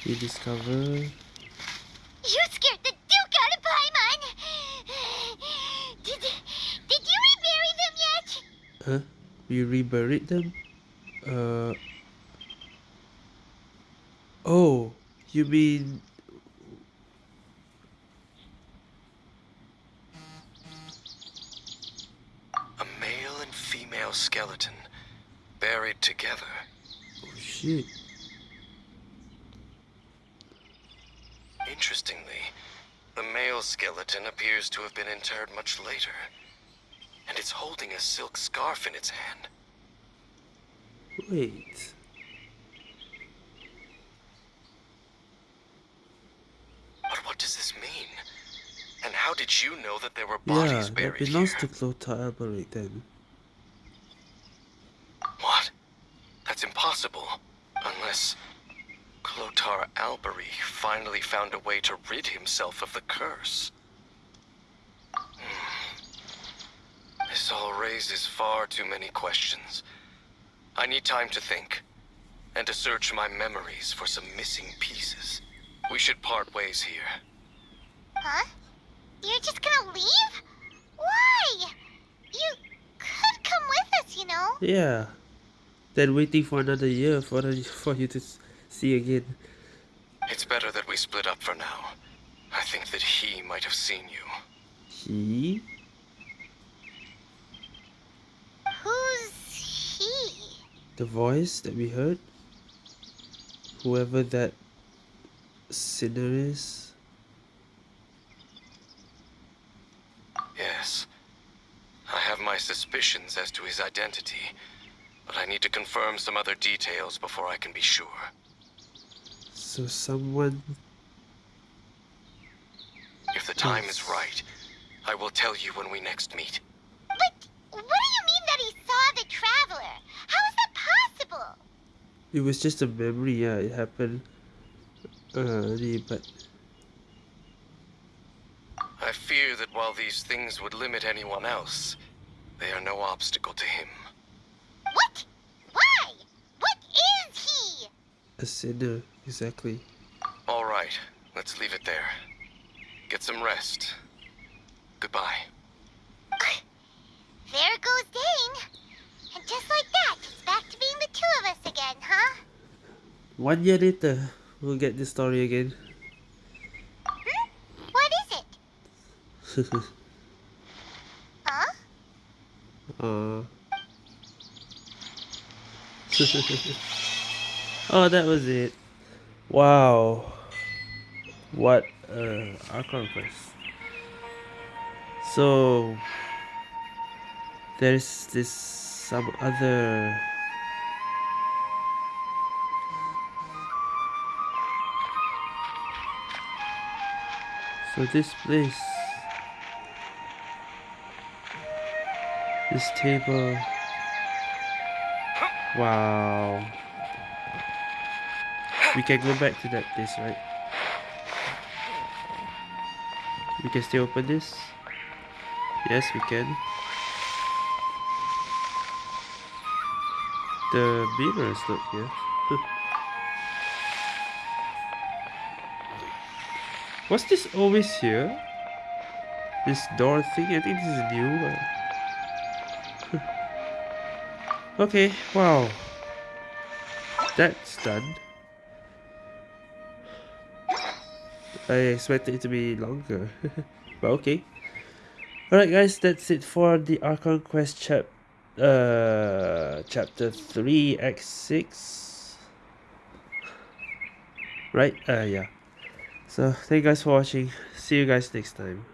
We discover. You scared the Duke out of Paimon! Did, did you rebury them yet? Huh? We reburied them? Uh. Oh, you mean. A male and female skeleton, buried together. Oh shit. Interestingly, the male skeleton appears to have been interred much later. And it's holding a silk scarf in its hand. Wait. But what does this mean? And how did you know that there were Yeah, bodies that buried belongs here? to Alberich then. What? That's impossible. Unless Clothar Alberich finally found a way to rid himself of the curse. Hmm. This all raises far too many questions. I need time to think. and to search my memories for some missing pieces. We should part ways here. Huh? You're just gonna leave? Why? You could come with us, you know. Yeah. Then waiting for another year for the, for you to see again. It's better that we split up for now. I think that he might have seen you. He? Who's he? The voice that we heard? Whoever that sinner is? Yes. I have my suspicions as to his identity, but I need to confirm some other details before I can be sure. So someone If the time is right, I will tell you when we next meet. But what do you mean that he saw the traveler? How is that possible? It was just a memory, yeah, it happened early, but I fear that while these things would limit anyone else, they are no obstacle to him. What? Why? What is he? A sinner, exactly. All right, let's leave it there. Get some rest. Goodbye. There goes Dain. And just like that, it's back to being the two of us again, huh? One year later, we'll get this story again. Hmm? What is it? *laughs* Huh? Uh. *laughs* oh, that was it. Wow. What uh Archon quest. So there's this some other So this place This table. Wow. We can go back to that place, right? We can still open this? Yes, we can. The mirror is not here. *laughs* Was this always here? This door thing? I think this is new. *laughs* Okay, wow. That's done. I expected it to be longer. *laughs* but okay. Alright guys, that's it for the Archon Quest chap uh chapter 3 x6 Right? Uh yeah. So thank you guys for watching. See you guys next time.